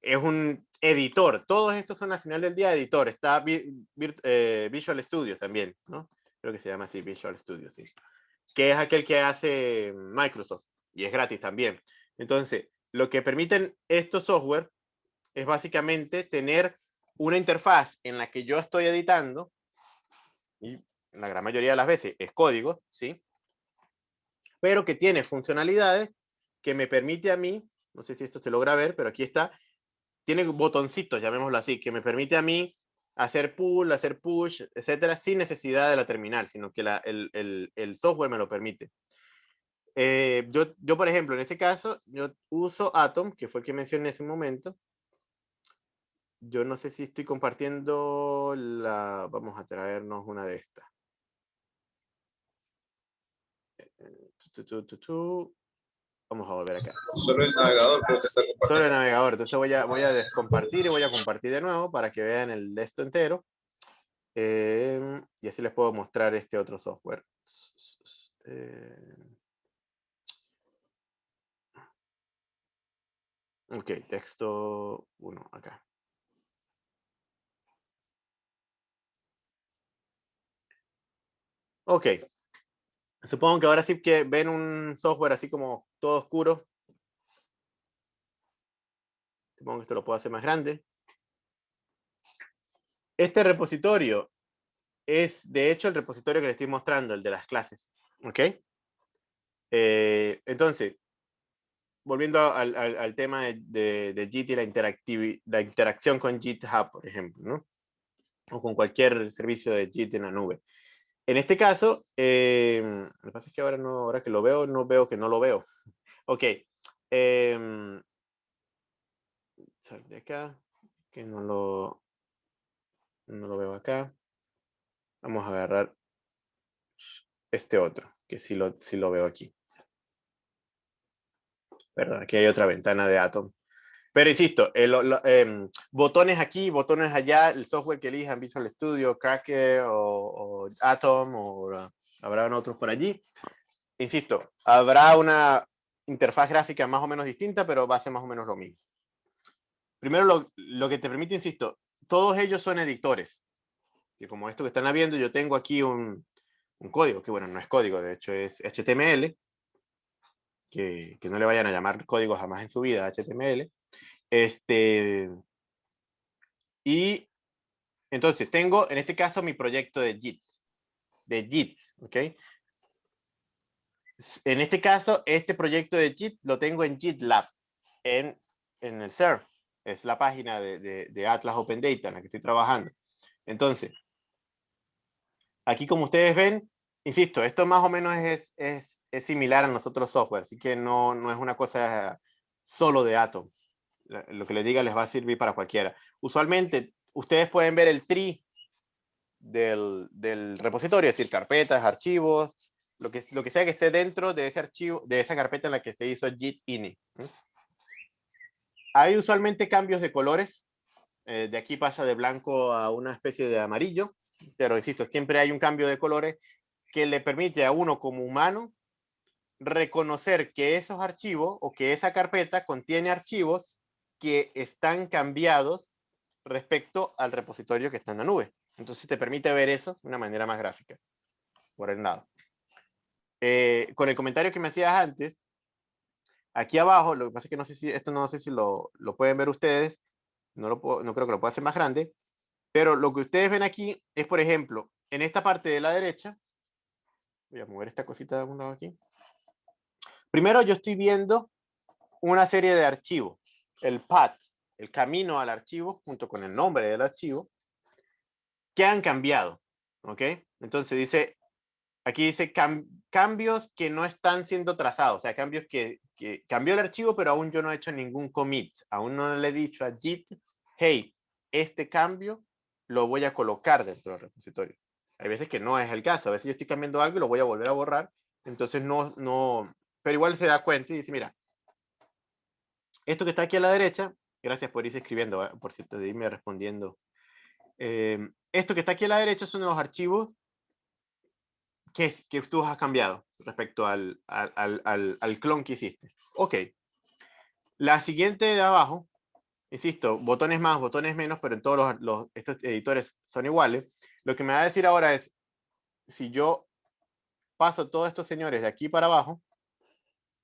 es un editor. Todos estos son al final del día editor. Está eh, Visual Studio también, ¿no? Creo que se llama así, Visual Studio, sí. Que es aquel que hace Microsoft y es gratis también. Entonces, lo que permiten estos software es básicamente tener una interfaz en la que yo estoy editando y la gran mayoría de las veces es código, ¿sí? Pero que tiene funcionalidades que me permite a mí, no sé si esto se logra ver, pero aquí está, tiene botoncitos, llamémoslo así, que me permite a mí hacer pull, hacer push, etcétera, sin necesidad de la terminal, sino que la, el, el, software me lo permite. Eh, yo, yo, por ejemplo, en ese caso, yo uso Atom, que fue el que mencioné en ese momento, yo no sé si estoy compartiendo la... Vamos a traernos una de estas. Vamos a volver acá. [LAUGHS] Solo el navegador creo que está compartiendo. Solo el navegador. Entonces voy a, voy a descompartir y voy a compartir de nuevo para que vean el de esto entero. Eh, y así les puedo mostrar este otro software. Eh, ok, texto 1 acá. Ok. Supongo que ahora sí que ven un software así como todo oscuro. Supongo que esto lo puedo hacer más grande. Este repositorio es, de hecho, el repositorio que les estoy mostrando, el de las clases. ¿Ok? Eh, entonces, volviendo al, tema de, de, JIT y la, la interacción con GitHub, por ejemplo. O con cualquier servicio de JIT en la nube. En este caso, eh, lo que pasa es que ahora, no, ahora que lo veo, no veo que no lo veo. [LAUGHS] Ok. Eh, de acá, que no lo, no lo veo acá. Vamos a agarrar este otro, que sí lo, sí lo veo aquí. Perdón, aquí hay otra ventana de Atom. Pero insisto, el, eh, botones aquí, botones allá, el software que elijan, Visual Studio, Cracker o, o Atom, o habrá otros por allí. Insisto, habrá una interfaz gráfica más o menos distinta, pero va a ser más o menos lo mismo. Primero, lo, lo que te permite, insisto, todos ellos son editores. Y como esto que están viendo, yo tengo aquí un, un código, que bueno, no es código, de hecho es HTML, que, que, no le vayan a llamar código jamás en su vida, HTML. Este, y entonces tengo en este caso mi proyecto de JIT, de JIT, ¿ok? En este caso, este proyecto de JIT lo tengo en GitLab, en, en el CERF. Es la página de, de, Atlas Open Data en la que estoy trabajando. Entonces, aquí como ustedes ven, insisto, esto más o menos es, es, es similar a nosotros software, así que no, no es una cosa solo de Atom. Lo que les diga les va a servir para cualquiera. Usualmente, ustedes pueden ver el tree del, del repositorio, es decir, carpetas, archivos, lo que, lo que sea que esté dentro de ese archivo, de esa carpeta en la que se hizo git ini. Hay usualmente cambios de colores. Eh, de aquí pasa de blanco a una especie de amarillo, pero insisto, siempre hay un cambio de colores que le permite a uno como humano reconocer que esos archivos o que esa carpeta contiene archivos que están cambiados respecto al repositorio que está en la nube. Entonces te permite ver eso de una manera más gráfica, por el lado. Eh, con el comentario que me hacías antes, aquí abajo, lo que pasa es que no sé si, esto no sé si lo, lo pueden ver ustedes, no, lo puedo, no creo que lo pueda hacer más grande, pero lo que ustedes ven aquí es, por ejemplo, en esta parte de la derecha, voy a mover esta cosita de un lado aquí, primero yo estoy viendo una serie de archivos, el path, el camino al archivo, junto con el nombre del archivo, que han cambiado, ¿ok? Entonces dice, aquí dice cambios que no están siendo trazados, o sea, cambios que, que, cambió el archivo, pero aún yo no he hecho ningún commit, aún no le he dicho a Git, hey, este cambio lo voy a colocar dentro del repositorio. Hay veces que no es el caso, a veces yo estoy cambiando algo y lo voy a volver a borrar, entonces no, no, pero igual se da cuenta y dice, mira, esto que está aquí a la derecha, gracias por irse escribiendo, por cierto, de irme respondiendo. Eh, esto que está aquí a la derecha son los archivos que, que tú has cambiado respecto al, al, al, al, clon que hiciste. Ok. La siguiente de abajo, insisto, botones más, botones menos, pero en todos los, los, estos editores son iguales. Lo que me va a decir ahora es, si yo paso todos estos señores de aquí para abajo,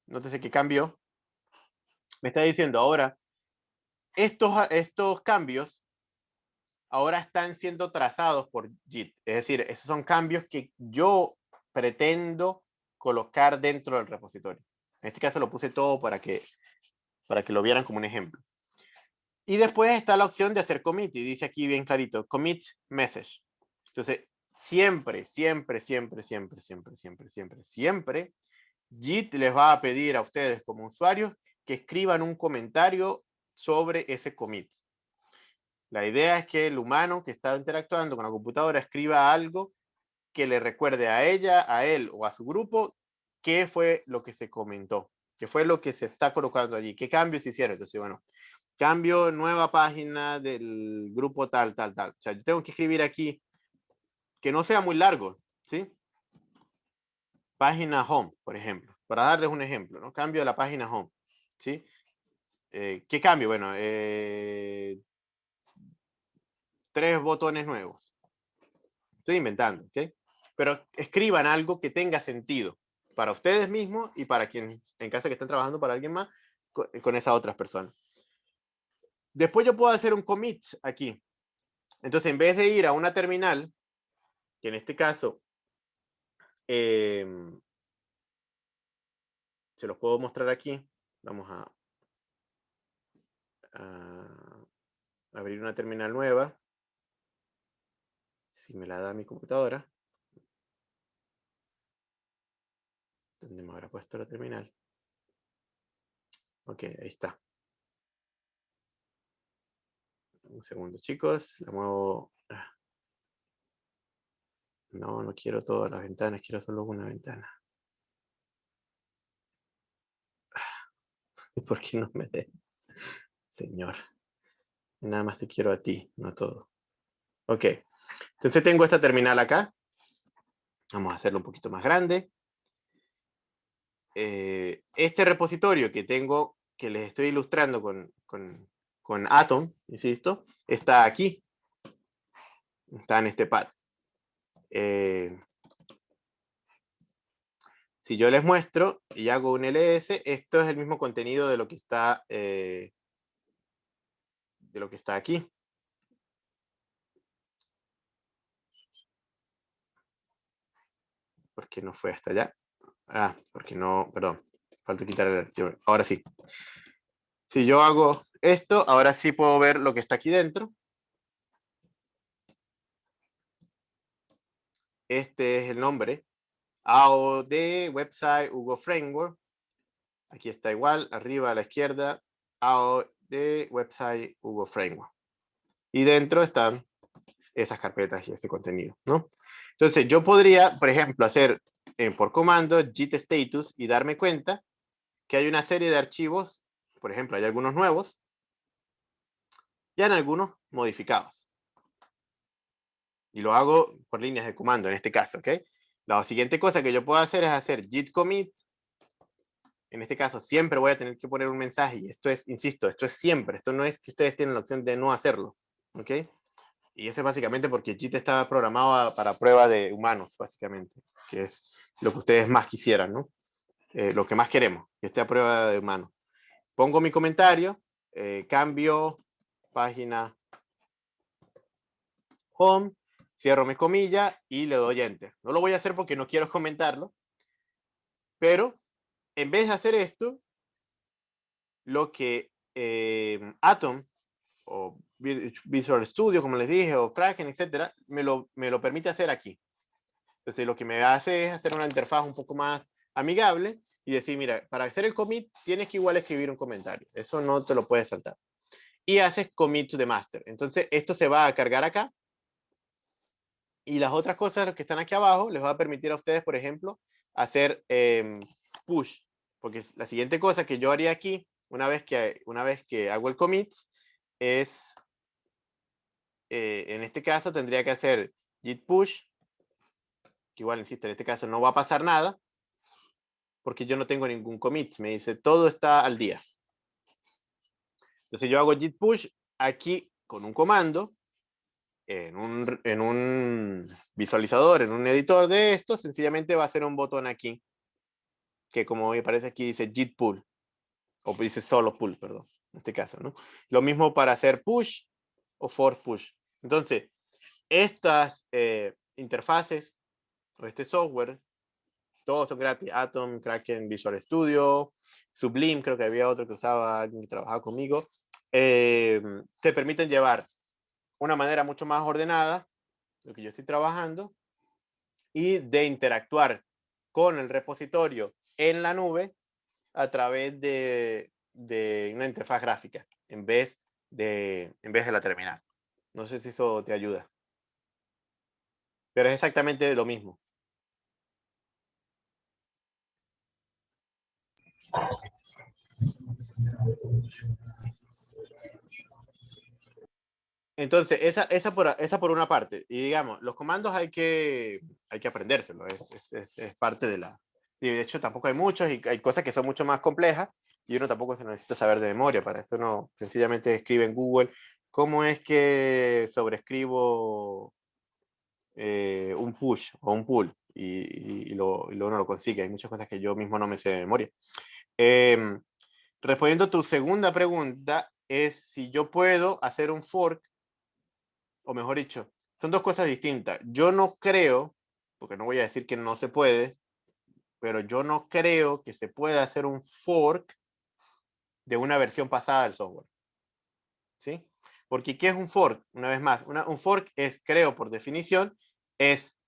nótese que cambió, me está diciendo ahora, estos, estos cambios ahora están siendo trazados por JIT. Es decir, esos son cambios que yo pretendo colocar dentro del repositorio. En este caso lo puse todo para que, para que lo vieran como un ejemplo. Y después está la opción de hacer commit, y dice aquí bien clarito, commit message. Entonces, siempre, siempre, siempre, siempre, siempre, siempre, siempre, siempre, JIT les va a pedir a ustedes como usuarios que escriban un comentario sobre ese commit. La idea es que el humano que está interactuando con la computadora escriba algo que le recuerde a ella, a él o a su grupo qué fue lo que se comentó, qué fue lo que se está colocando allí, qué cambios hicieron. Entonces, bueno, cambio, nueva página del grupo tal, tal, tal. O sea, yo tengo que escribir aquí que no sea muy largo, ¿sí? Página home, por ejemplo, para darles un ejemplo, ¿no? Cambio de la página home, ¿sí? Eh, ¿Qué cambio? Bueno, eh, tres botones nuevos. Estoy inventando, ¿ok? Pero escriban algo que tenga sentido para ustedes mismos y para quien en casa que estén trabajando para alguien más con, con esas otras personas. Después yo puedo hacer un commit aquí. Entonces, en vez de ir a una terminal, que en este caso eh, se los puedo mostrar aquí. Vamos a, abrir una terminal nueva si me la da mi computadora, ¿dónde me habrá puesto la terminal? Ok, ahí está. Un segundo, chicos. La muevo. Ah. No, no quiero todas las ventanas, quiero solo una ventana. [LAUGHS] ¿Por qué no me dé? Señor. Nada más te quiero a ti, no a todo. Ok. Entonces tengo esta terminal acá. Vamos a hacerlo un poquito más grande. Eh, este repositorio que tengo, que les estoy ilustrando con, con, con Atom, insisto, está aquí. Está en este pad. Eh, si yo les muestro y hago un ls, esto es el mismo contenido de lo que está, eh, de lo que está aquí. porque no fue hasta allá. Ah, porque no, perdón. Falta quitar el archivo. Ahora sí. Si yo hago esto, ahora sí puedo ver lo que está aquí dentro. Este es el nombre. AOD, website, Hugo Framework. Aquí está igual, arriba a la izquierda, AOD, website, Hugo Framework. Y dentro están esas carpetas y este contenido, ¿no? Entonces yo podría, por ejemplo, hacer eh, por comando git status y darme cuenta que hay una serie de archivos, por ejemplo, hay algunos nuevos, y hay algunos modificados. Y lo hago por líneas de comando en este caso, ¿ok? La siguiente cosa que yo puedo hacer es hacer git commit. En este caso siempre voy a tener que poner un mensaje y esto es, insisto, esto es siempre. Esto no es que ustedes tienen la opción de no hacerlo, ¿ok? Y eso es básicamente porque JIT está programado para prueba de humanos, básicamente, que es lo que ustedes más quisieran, ¿no? Eh, lo que más queremos, que esté a prueba de humanos. Pongo mi comentario, eh, cambio página home, cierro mi comilla y le doy enter. No lo voy a hacer porque no quiero comentarlo, pero en vez de hacer esto, lo que eh, Atom o Visual Studio, como les dije, o Kraken, etcétera, me lo, me lo permite hacer aquí. Entonces, lo que me hace es hacer una interfaz un poco más amigable y decir, mira, para hacer el commit tienes que igual escribir un comentario. Eso no te lo puedes saltar. Y haces commit to the master. Entonces, esto se va a cargar acá. Y las otras cosas que están aquí abajo les va a permitir a ustedes, por ejemplo, hacer em, push. Porque la siguiente cosa que yo haría aquí, una vez que, una vez que hago el commit, es, eh, en este caso tendría que hacer git push, que igual, insisto, en este caso no va a pasar nada, porque yo no tengo ningún commit, me dice todo está al día. Entonces yo hago git push aquí con un comando, en un, en un visualizador, en un editor de esto, sencillamente va a ser un botón aquí, que como me parece aquí dice git pull, o dice solo pull, perdón en este caso, ¿no? Lo mismo para hacer push o for push. Entonces, estas eh, interfaces o este software, todos son gratis. Atom, Kraken, Visual Studio, Sublime, creo que había otro que usaba alguien que trabajaba conmigo, eh, te permiten llevar una manera mucho más ordenada, lo que yo estoy trabajando, y de interactuar con el repositorio en la nube a través de, una interfaz gráfica en vez de, en vez de la terminal. No sé si eso te ayuda. Pero es exactamente lo mismo. Entonces, esa, esa, por, esa por una parte. Y digamos, los comandos hay que, hay que aprendérselo. Es, es, es, parte de la... Y de hecho, tampoco hay muchos y hay cosas que son mucho más complejas y uno tampoco se necesita saber de memoria, para eso uno sencillamente escribe en Google cómo es que sobrescribo eh, un push o un pull y, lo, uno lo consigue. Hay muchas cosas que yo mismo no me sé de memoria. Em, respondiendo a tu segunda pregunta, es si yo puedo hacer un fork, o mejor dicho, son dos cosas distintas. Yo no creo, porque no voy a decir que no se puede, pero yo no creo que se pueda hacer un fork de una versión pasada del software. ¿Sí? Porque ¿qué es un fork? Una vez más, un fork es, creo por definición, es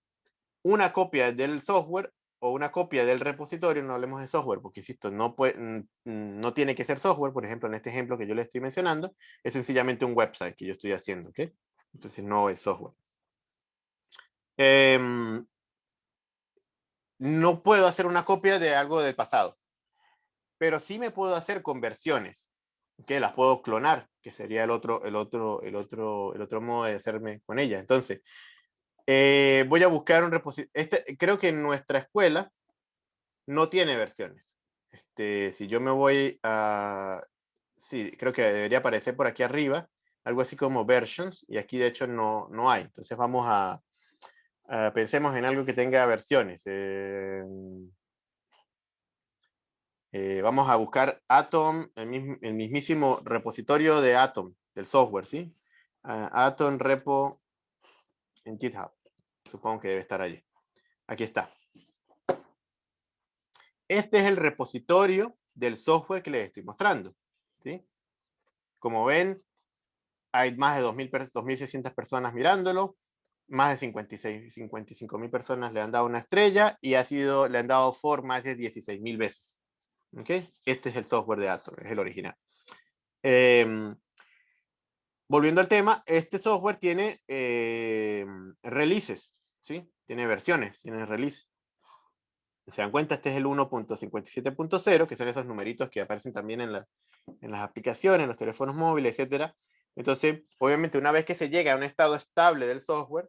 una copia del software o una copia del repositorio, no hablemos de software, porque insisto, no, puede, no tiene que ser software, por ejemplo, en este ejemplo que yo le estoy mencionando, es sencillamente un website que yo estoy haciendo, ¿ok? Entonces no es software. Em, no puedo hacer una copia de algo del pasado pero sí me puedo hacer conversiones, que las puedo clonar, que sería el otro, el otro, el otro, el otro modo de hacerme con ella. Entonces, eh, voy a buscar un repositorio. Este, creo que en nuestra escuela no tiene versiones. Este, si yo me voy a... Sí, creo que debería aparecer por aquí arriba, algo así como versions, y aquí de hecho no, no hay. Entonces vamos a, pensemos en algo que tenga versiones. Eh, eh, vamos a buscar Atom, el, mismísimo repositorio de Atom, del software, ¿sí? Ah, Atom repo en GitHub. Supongo que debe estar allí. Aquí está. Este es el repositorio del software que les estoy mostrando. ¿sí? Como ven, hay más de 2.600 personas mirándolo, más de 56, 55 mil personas le han dado una estrella y ha sido, le han dado for más de 16 mil veces. ¿Okay? Este es el software de Atom, es el original. Em, volviendo al tema, este software tiene em, releases, ¿sí? Tiene versiones, tiene release. Se dan cuenta, este es el 1.57.0, que son esos numeritos que aparecen también en, en las aplicaciones, en los teléfonos móviles, etcétera. Entonces, obviamente, una vez que se llega a un estado estable del software,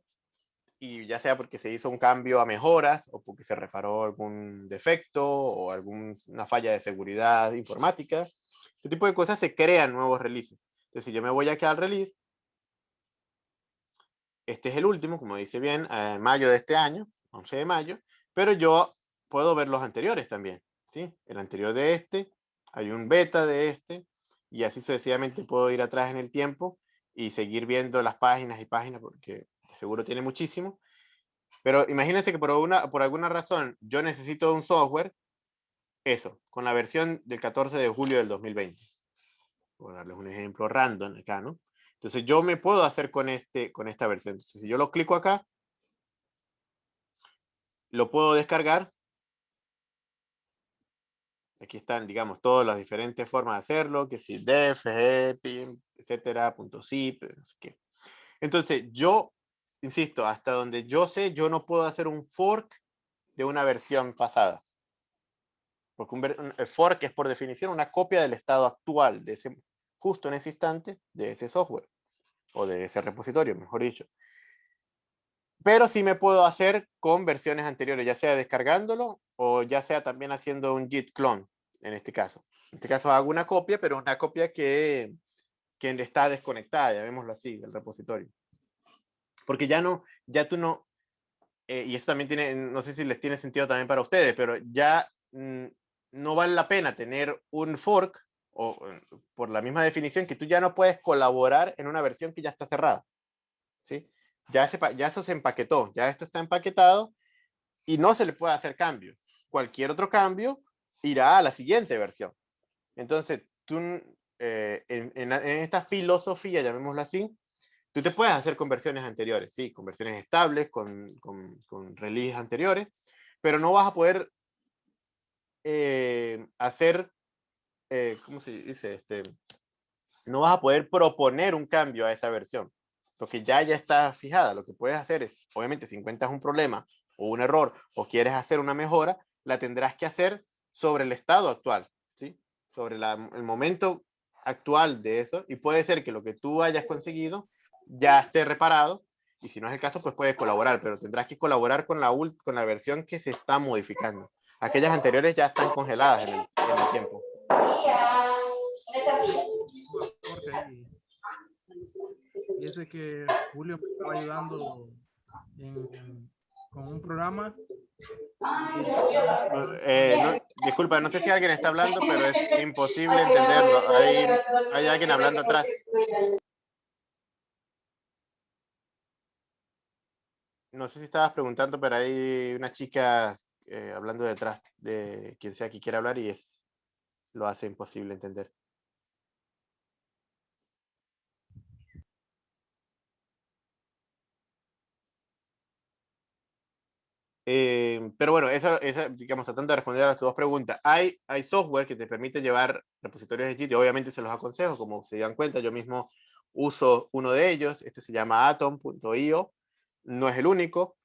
y ya sea porque se hizo un cambio a mejoras, o porque se reparó algún defecto, o alguna falla de seguridad informática, este tipo de cosas se crean nuevos releases. Entonces, si yo me voy aquí al release, este es el último, como dice bien, en mayo de este año, 11 de mayo, pero yo puedo ver los anteriores también, ¿sí? El anterior de este, hay un beta de este, y así sucesivamente puedo ir atrás en el tiempo y seguir viendo las páginas y páginas porque seguro tiene muchísimo. Pero imagínense que por, una, por alguna razón yo necesito un software, eso, con la versión del 14 de julio del 2020. Voy a darles un ejemplo random acá, ¿no? Entonces yo me puedo hacer con, este, con esta versión. Entonces si yo lo clico acá, lo puedo descargar Aquí están, digamos, todas las diferentes formas de hacerlo, que si def, pim, etcétera, punto zip, no sé qué. Entonces, yo, insisto, hasta donde yo sé, yo no puedo hacer un fork de una versión pasada. Porque un, fork es por definición una copia del estado actual, de ese, justo en ese instante, de ese software. O de ese repositorio, mejor dicho. Pero sí me puedo hacer con versiones anteriores, ya sea descargándolo o ya sea también haciendo un git clone en este caso. En este caso hago una copia, pero una copia que, que está desconectada, llamémoslo así, del repositorio. Porque ya no, ya tú no, eh, y eso también tiene, no sé si les tiene sentido también para ustedes, pero ya mm, no vale la pena tener un fork, o por la misma definición, que tú ya no puedes colaborar en una versión que ya está cerrada. ¿sí? Ya, se, ya eso se empaquetó, ya esto está empaquetado y no se le puede hacer cambio. Cualquier otro cambio irá a la siguiente versión. Entonces, tú, eh, en, esta filosofía, llamémoslo así, tú te puedes hacer conversiones anteriores, sí, conversiones estables, con, con, con releases anteriores, pero no vas a poder eh, hacer, eh, ¿cómo se dice? Este, no vas a poder proponer un cambio a esa versión, porque ya ya está fijada. Lo que puedes hacer es, obviamente, si encuentras un problema o un error o quieres hacer una mejora, la tendrás que hacer sobre el estado actual, ¿sí? Sobre el momento actual de eso y puede ser que lo que tú hayas conseguido ya esté reparado y si no es el caso pues puedes colaborar, pero tendrás que colaborar con la, con la versión que se está modificando. Aquellas anteriores ya están congeladas en el, tiempo. Y eso es que Julio me estaba ayudando con un programa eh, disculpa, no sé si alguien está hablando, pero es imposible entenderlo. Hay, alguien hablando atrás. No sé si estabas preguntando, pero hay una chica eh, hablando detrás de quien sea que quiera hablar y es lo hace imposible entender. Eh, pero bueno, esa, esa, digamos, tratando de responder a las dos preguntas. Hay, hay software que te permite llevar repositorios de Git obviamente se los aconsejo, como se dan cuenta, yo mismo uso uno de ellos, este se llama atom.io, no es el único.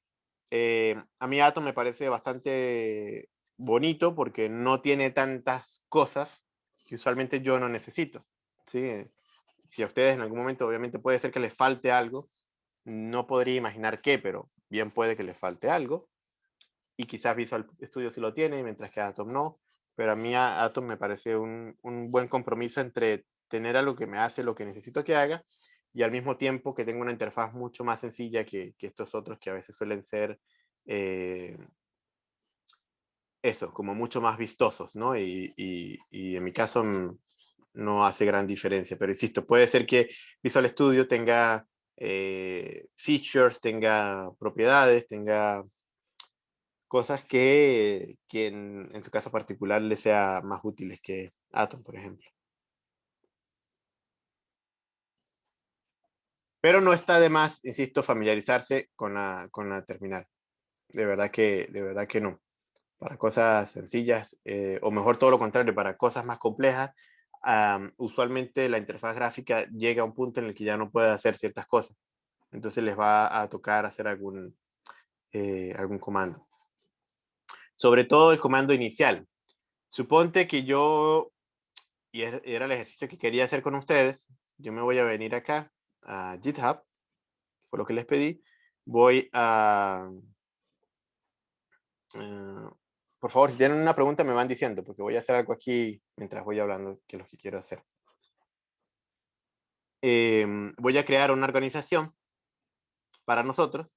Eh, a mí Atom me parece bastante bonito porque no tiene tantas cosas que usualmente yo no necesito. ¿sí? Si a ustedes en algún momento obviamente puede ser que les falte algo, no podría imaginar qué, pero bien puede que les falte algo y quizás Visual Studio sí lo tiene, mientras que Atom no, pero a mí Atom me parece un, un, buen compromiso entre tener algo que me hace lo que necesito que haga y al mismo tiempo que tenga una interfaz mucho más sencilla que, que estos otros que a veces suelen ser eh, eso, como mucho más vistosos, ¿no? Y, y, y, en mi caso mm, no hace gran diferencia, pero insisto, puede ser que Visual Studio tenga eh, features, tenga propiedades, tenga cosas que, que en, en, su caso particular le sea más útiles que Atom, por ejemplo. Pero no está de más, insisto, familiarizarse con la, con la terminal. De verdad que, de verdad que no. Para cosas sencillas, eh, o mejor todo lo contrario, para cosas más complejas, usualmente la interfaz gráfica llega a un punto en el que ya no puede hacer ciertas cosas. Entonces les va a tocar hacer algún, eh, algún comando. Sobre todo el comando inicial. Suponte que yo, y era el ejercicio que quería hacer con ustedes, yo me voy a venir acá a GitHub, fue lo que les pedí. Voy a... Eh, por favor, si tienen una pregunta me van diciendo, porque voy a hacer algo aquí mientras voy hablando, que es lo que quiero hacer. Em, voy a crear una organización para nosotros.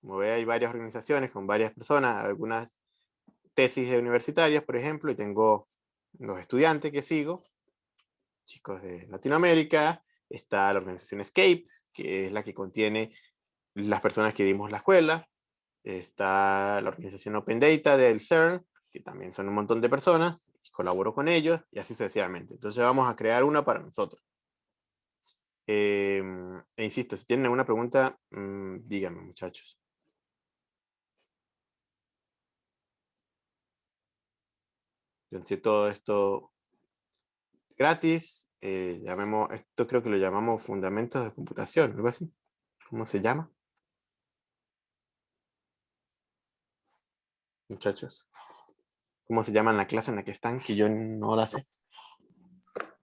Como ve, hay varias organizaciones con varias personas, algunas tesis universitarias, por ejemplo, y tengo los estudiantes que sigo, chicos de Latinoamérica, está la organización Escape, que es la que contiene las personas que dimos la escuela, está la organización Open Data del CERN, que también son un montón de personas, colaboro con ellos, y así sucesivamente. Entonces vamos a crear una para nosotros. Em, e insisto, si tienen alguna pregunta, mmm, díganme muchachos. Yo sé todo esto gratis, eh, llamemos, esto creo que lo llamamos fundamentos de computación, algo así. ¿Cómo se llama? Muchachos. ¿Cómo se llama en la clase en la que están? Que yo no la sé.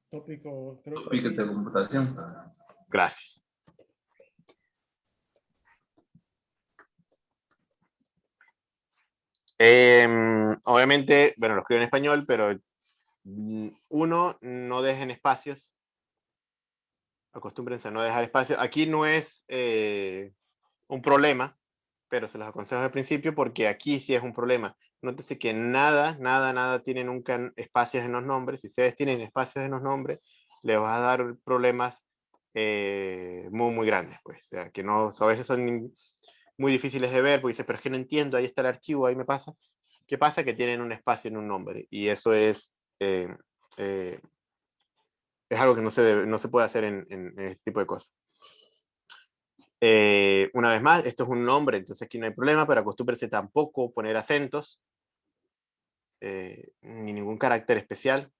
Tópico, Tópico de computación. Gracias. Em, obviamente, bueno, lo escribo en español, pero Mm, uno, no dejen espacios. Acostúmbrense a no dejar espacios. Aquí no es eh, un problema, pero se los aconsejo al principio porque aquí sí es un problema. Nótese que nada, nada, nada tiene nunca espacios en los nombres. Si ustedes tienen espacios en los nombres, les va a dar problemas eh, muy, muy grandes. Pues. O sea, que no, a veces son muy difíciles de ver porque dice, pero es que no entiendo, ahí está el archivo, ahí me pasa. ¿Qué pasa? Que tienen un espacio en un nombre y eso es eh, eh, es algo que no se, no se puede hacer en, este tipo de cosas. Eh, una vez más, esto es un nombre, entonces aquí no hay problema, pero acostúmbrese tampoco poner acentos, ni ningún carácter especial.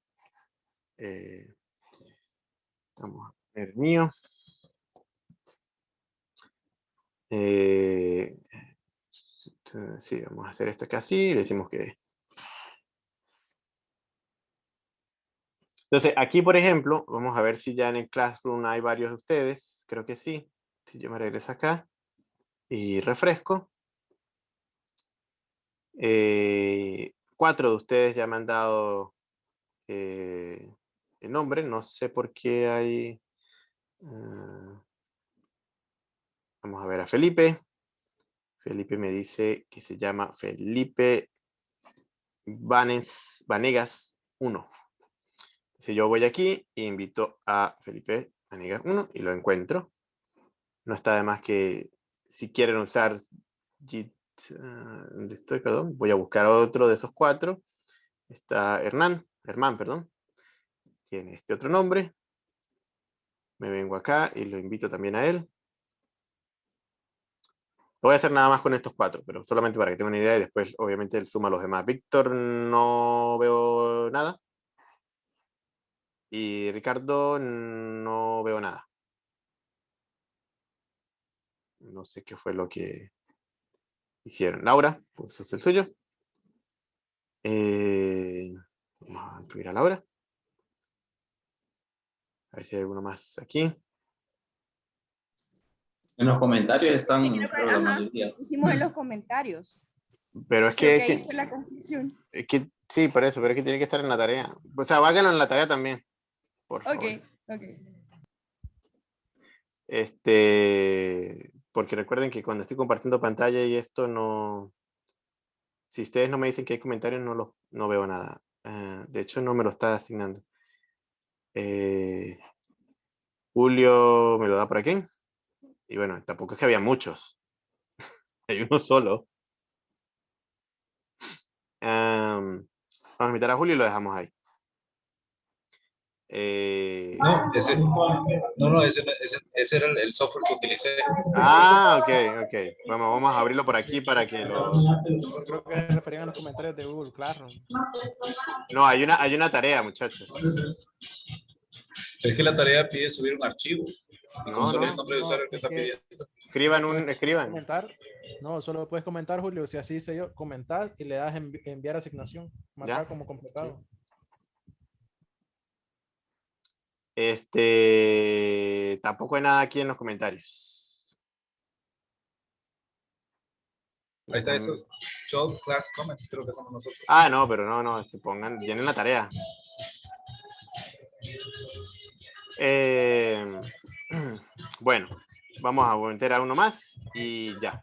vamos a ver mío. Sí, vamos a hacer esto acá así, le decimos que Entonces, aquí, por ejemplo, vamos a ver si ya en el Classroom hay varios de ustedes. Creo que sí. Si yo me regreso acá y refresco. Eh, cuatro de ustedes ya me han dado eh, el nombre. No sé por qué hay... Ah, vamos a ver a Felipe. Felipe me dice que se llama Felipe Vanegas 1. Si yo voy aquí e invito a Felipe Aniga 1 y lo encuentro, no está de más que si quieren usar Git, ah, ¿dónde estoy? Perdón, voy a buscar otro de esos cuatro. Está Hernán, Hermán, perdón. Tiene este otro nombre. Me vengo acá y lo invito también a él. Voy a hacer nada más con estos cuatro, pero solamente para que tengan una idea y después obviamente él suma a los demás. Víctor no veo nada. Y Ricardo, no veo nada. No sé qué fue lo que hicieron. Laura, pues es el suyo. Eh, vamos a incluir a Laura. A ver si hay alguno más aquí. En los comentarios están Hicimos en los comentarios. Pero es que, que, la confusión. es que sí, por eso, pero es que tiene que estar en la tarea. O sea, váganlo en la tarea también. Por favor. Ok, ok. Este, porque recuerden que cuando estoy compartiendo pantalla y esto no, si ustedes no me dicen que hay comentarios, no, lo, no veo nada. Ah, de hecho, no me lo está asignando. Eh, Julio me lo da por aquí. Y bueno, tampoco es que había muchos. [LAUGHS] hay uno solo. vamos a invitar a Julio y lo dejamos ahí. Eh, no, ese, no, no, ese, ese, ese era el, software que utilicé. Ah, ok, ok. Vamos, vamos a abrirlo por aquí para que lo... Creo que se referían a los comentarios de Google Classroom. No, hay una, hay una tarea, muchachos. Es que la tarea pide subir un archivo. No, no, el nombre de usuario que está pidiendo. Escriban un, escriban. Comentar. No, solo puedes comentar, Julio, si así se yo, comentar y le das enviar asignación. Marcar como completado. Este, tampoco hay nada aquí en los comentarios. Ahí está esos show class comments, creo que somos nosotros. Ah, no, pero no, no, se pongan, llenen la tarea. Eh, [CLEARS THROAT] bueno, vamos a meter a uno más y ya.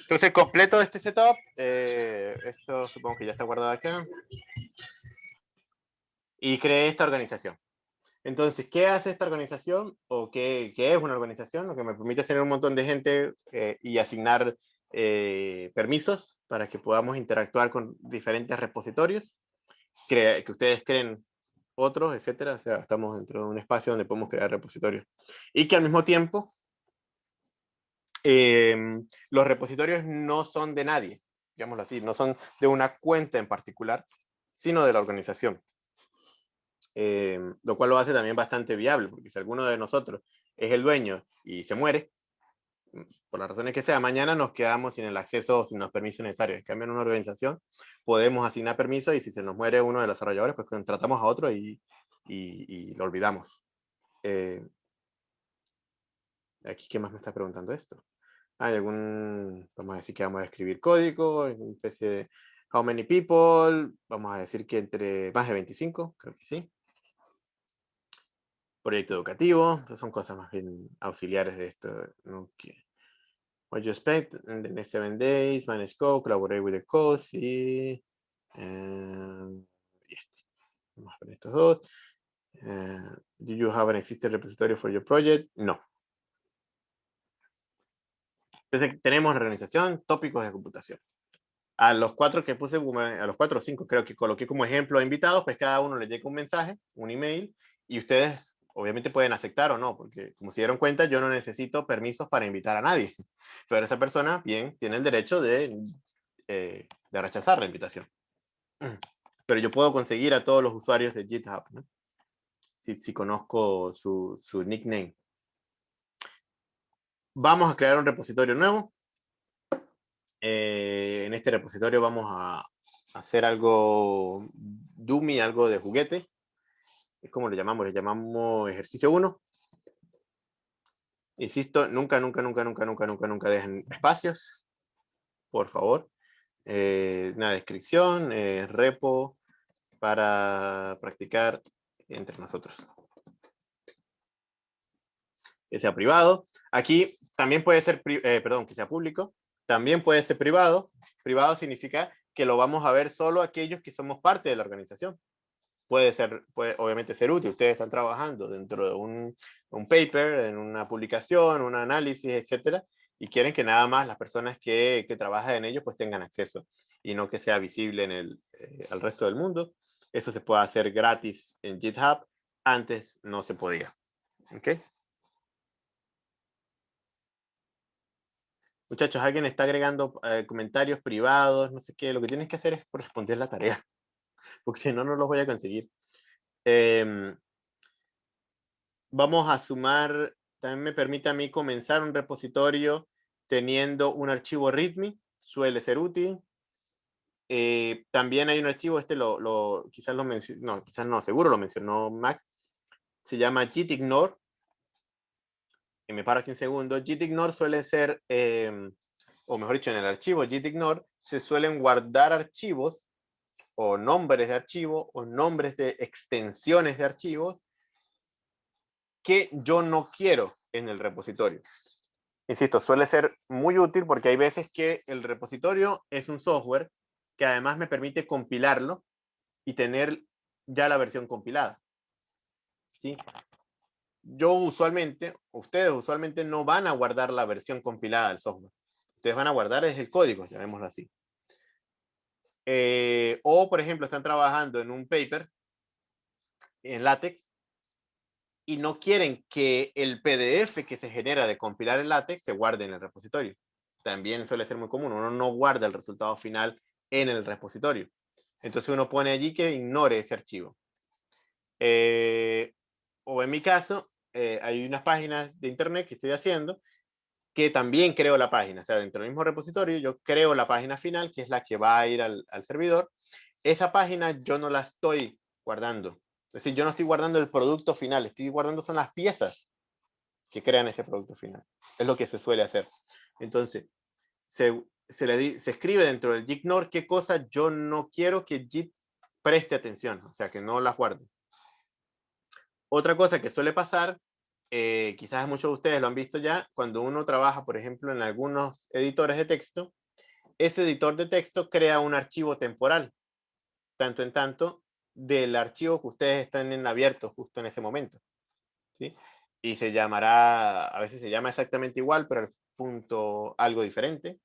Entonces, completo este setup. Eh, esto supongo que ya está guardado acá. Y creé esta organización. Entonces, ¿qué hace esta organización? ¿O qué, qué, es una organización? Lo que me permite tener un montón de gente eh, y asignar eh, permisos para que podamos interactuar con diferentes repositorios, que ustedes creen otros, etcétera. O sea, estamos dentro de un espacio donde podemos crear repositorios. Y que al mismo tiempo, em, los repositorios no son de nadie, digámoslo así, no son de una cuenta en particular, sino de la organización. Em, lo cual lo hace también bastante viable, porque si alguno de nosotros es el dueño y se muere, mm, por las razones que sea, mañana nos quedamos sin el acceso, sin los permisos necesarios. En cambio, en una organización podemos asignar permisos y si se nos muere uno de los desarrolladores, pues contratamos a otro y, y, lo olvidamos. Eh, aquí, ¿qué más me está preguntando esto? Hay algún, vamos a decir que vamos a escribir código, una especie de how many people, vamos a decir que entre más de 25, creo que sí proyecto educativo, son cosas más bien auxiliares de esto. What you expect in the next seven days, manage code, collaborate with the coach y, y este. Vamos a ver estos dos. Uh, do you have an existing repository for your project? No. Entonces tenemos organización, tópicos de computación. A los cuatro que puse, a los cuatro o cinco creo que coloqué como ejemplo a invitados, pues cada uno le llega un mensaje, un email, y ustedes obviamente pueden aceptar o no, porque como se dieron cuenta, yo no necesito permisos para invitar a nadie. [LAUGHS] Pero esa persona, bien, tiene el derecho de, eh, de rechazar la invitación. [CLEARS THROAT] Pero yo puedo conseguir a todos los usuarios de GitHub, ¿no? si, si, conozco su, su nickname. Vamos a crear un repositorio nuevo. Eh, en este repositorio vamos a hacer algo dummy, algo de juguete es como le llamamos, le llamamos ejercicio 1. Insisto, nunca, nunca, nunca, nunca, nunca, nunca, nunca dejen espacios, por favor. Eh, una descripción, eh, repo para practicar entre nosotros. Que sea privado. Aquí también puede ser, eh, perdón, que sea público. También puede ser privado. Privado significa que lo vamos a ver solo aquellos que somos parte de la organización puede ser, puede obviamente ser útil. Ustedes están trabajando dentro de un, un paper, en una publicación, un análisis, etcétera, y quieren que nada más las personas que, que trabajan en ello pues tengan acceso y no que sea visible en el, eh, al resto del mundo. Eso se puede hacer gratis en GitHub. Antes no se podía. ¿Ok? Muchachos, alguien está agregando eh, comentarios privados, no sé qué. Lo que tienes que hacer es responder la tarea porque si no, no los voy a conseguir. Em, vamos a sumar, también me permite a mí comenzar un repositorio teniendo un archivo README, suele ser útil. Eh, también hay un archivo, este lo, quizás lo mencionó, no, quizás no, seguro lo mencionó Max, se llama gitignore, y me paro aquí un segundo, gitignore suele ser, em, o mejor dicho, en el archivo gitignore se suelen guardar archivos o nombres de archivo o nombres de extensiones de archivos que yo no quiero en el repositorio. Insisto, suele ser muy útil porque hay veces que el repositorio es un software que además me permite compilarlo y tener ya la versión compilada. ¿Sí? Yo usualmente, ustedes usualmente no van a guardar la versión compilada del software. Ustedes van a guardar es el código, llamémoslo así. Eh, o, por ejemplo, están trabajando en un paper en LaTeX y no quieren que el PDF que se genera de compilar el LaTeX se guarde en el repositorio. También suele ser muy común. Uno no guarda el resultado final en el repositorio. Entonces uno pone allí que ignore ese archivo. Eh, o en mi caso, eh, hay unas páginas de internet que estoy haciendo que también creo la página. O sea, dentro del mismo repositorio yo creo la página final, que es la que va a ir al, servidor. Esa página yo no la estoy guardando. Es decir, yo no estoy guardando el producto final, estoy guardando son las piezas que crean ese producto final. Es lo que se suele hacer. Entonces, se, se, escribe dentro del ignore qué cosa yo no quiero que JIT preste atención, o sea, que no las guarde. Otra cosa que suele pasar, eh, quizás muchos de ustedes lo han visto ya, cuando uno trabaja, por ejemplo, en algunos editores de texto, ese editor de texto crea un archivo temporal, tanto en tanto del archivo que ustedes están en abierto justo en ese momento. ¿sí? Y se llamará, a veces se llama exactamente igual, pero el punto algo diferente.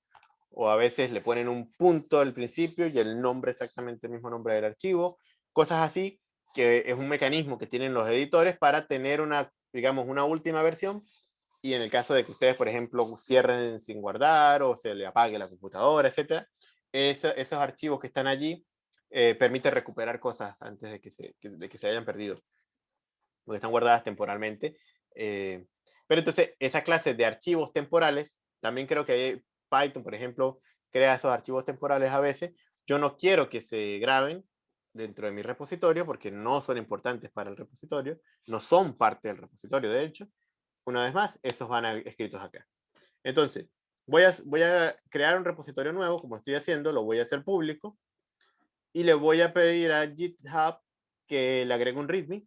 O a veces le ponen un punto al principio y el nombre exactamente el mismo nombre del archivo. Cosas así que es un mecanismo que tienen los editores para tener una, digamos, una última versión y en el caso de que ustedes, por ejemplo, cierren sin guardar o se le apague la computadora, etcétera, esos archivos que están allí eh, permite recuperar cosas antes de que, se, de que se hayan perdido, porque están guardadas temporalmente. Eh, pero entonces, esa clase de archivos temporales, también creo que Python, por ejemplo, crea esos archivos temporales a veces. Yo no quiero que se graben, dentro de mi repositorio porque no son importantes para el repositorio, no son parte del repositorio, de hecho. Una vez más, esos van escritos acá. Entonces, voy a, voy a crear un repositorio nuevo, como estoy haciendo, lo voy a hacer público, y le voy a pedir a GitHub que le agregue un README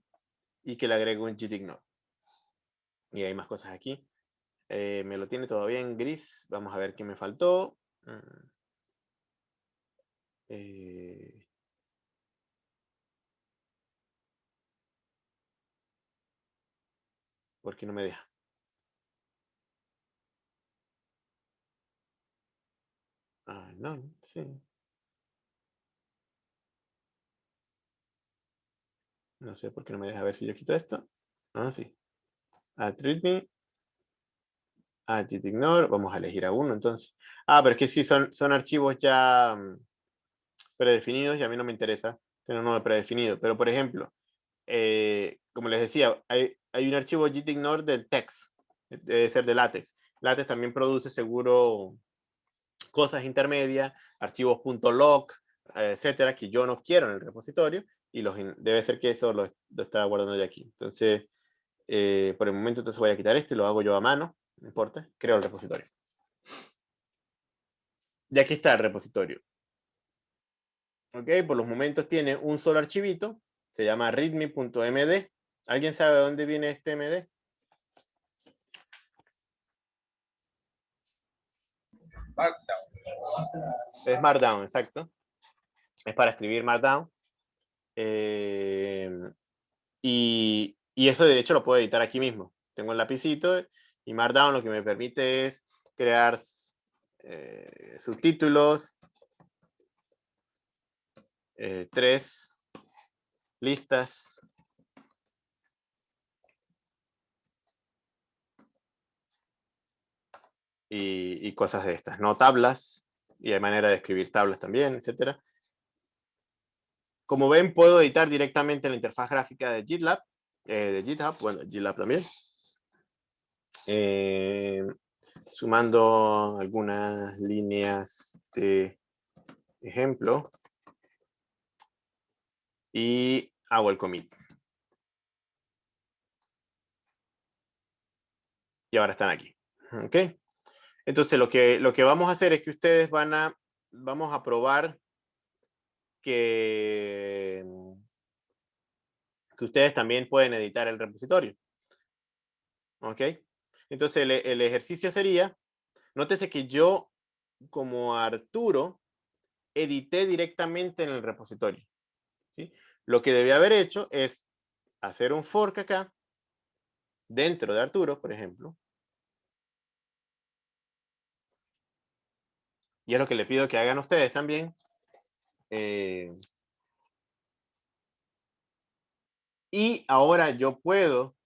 y que le agregue un gitignore. Y hay más cosas aquí. Eh, me lo tiene todavía en gris. Vamos a ver qué me faltó. Mm. Eh, ¿Por qué no me deja? Ah, no, sí. No sé por qué no me deja ver si yo quito esto. Ah, sí. Add readme. Add ignore. Vamos a elegir a uno entonces. Ah, pero es que sí, son, son archivos ya mm, predefinidos y a mí no me interesa tener uno predefinido. Pero, por ejemplo, eh, como les decía, hay, hay un archivo gitignore del text, debe ser de LaTeX. LaTeX también produce seguro cosas intermedias, archivos .log, etcétera, que yo no quiero en el repositorio y los, debe ser que eso lo, está guardando ya aquí. Entonces, eh, por el momento entonces voy a quitar este, lo hago yo a mano, no importa, creo el repositorio. Y aquí está el repositorio. Ok, por los momentos tiene un solo archivito, se llama readme.md. ¿Alguien sabe de dónde viene este MD? Markdown. Es Markdown, exacto. Es para escribir Markdown. Eh, y, eso de hecho lo puedo editar aquí mismo. Tengo el lapicito y Markdown lo que me permite es crear eh, subtítulos, eh, tres listas y, cosas de estas, ¿no? Tablas, y hay manera de escribir tablas también, etcétera. Como ven, puedo editar directamente la interfaz gráfica de GitLab, eh, de GitHub, bueno, GitLab también. Eh, sumando algunas líneas de ejemplo. Y hago el commit. Y ahora están aquí. ¿Ok? Entonces, lo que, lo que vamos a hacer es que ustedes van a, vamos a probar que, que ustedes también pueden editar el repositorio. ¿Ok? Entonces, el, el ejercicio sería, nótese que yo, como Arturo, edité directamente en el repositorio. ¿sí? Lo que debía haber hecho es hacer un fork acá, dentro de Arturo, por ejemplo, Y es lo que le pido que hagan ustedes también. eh, y ahora yo puedo,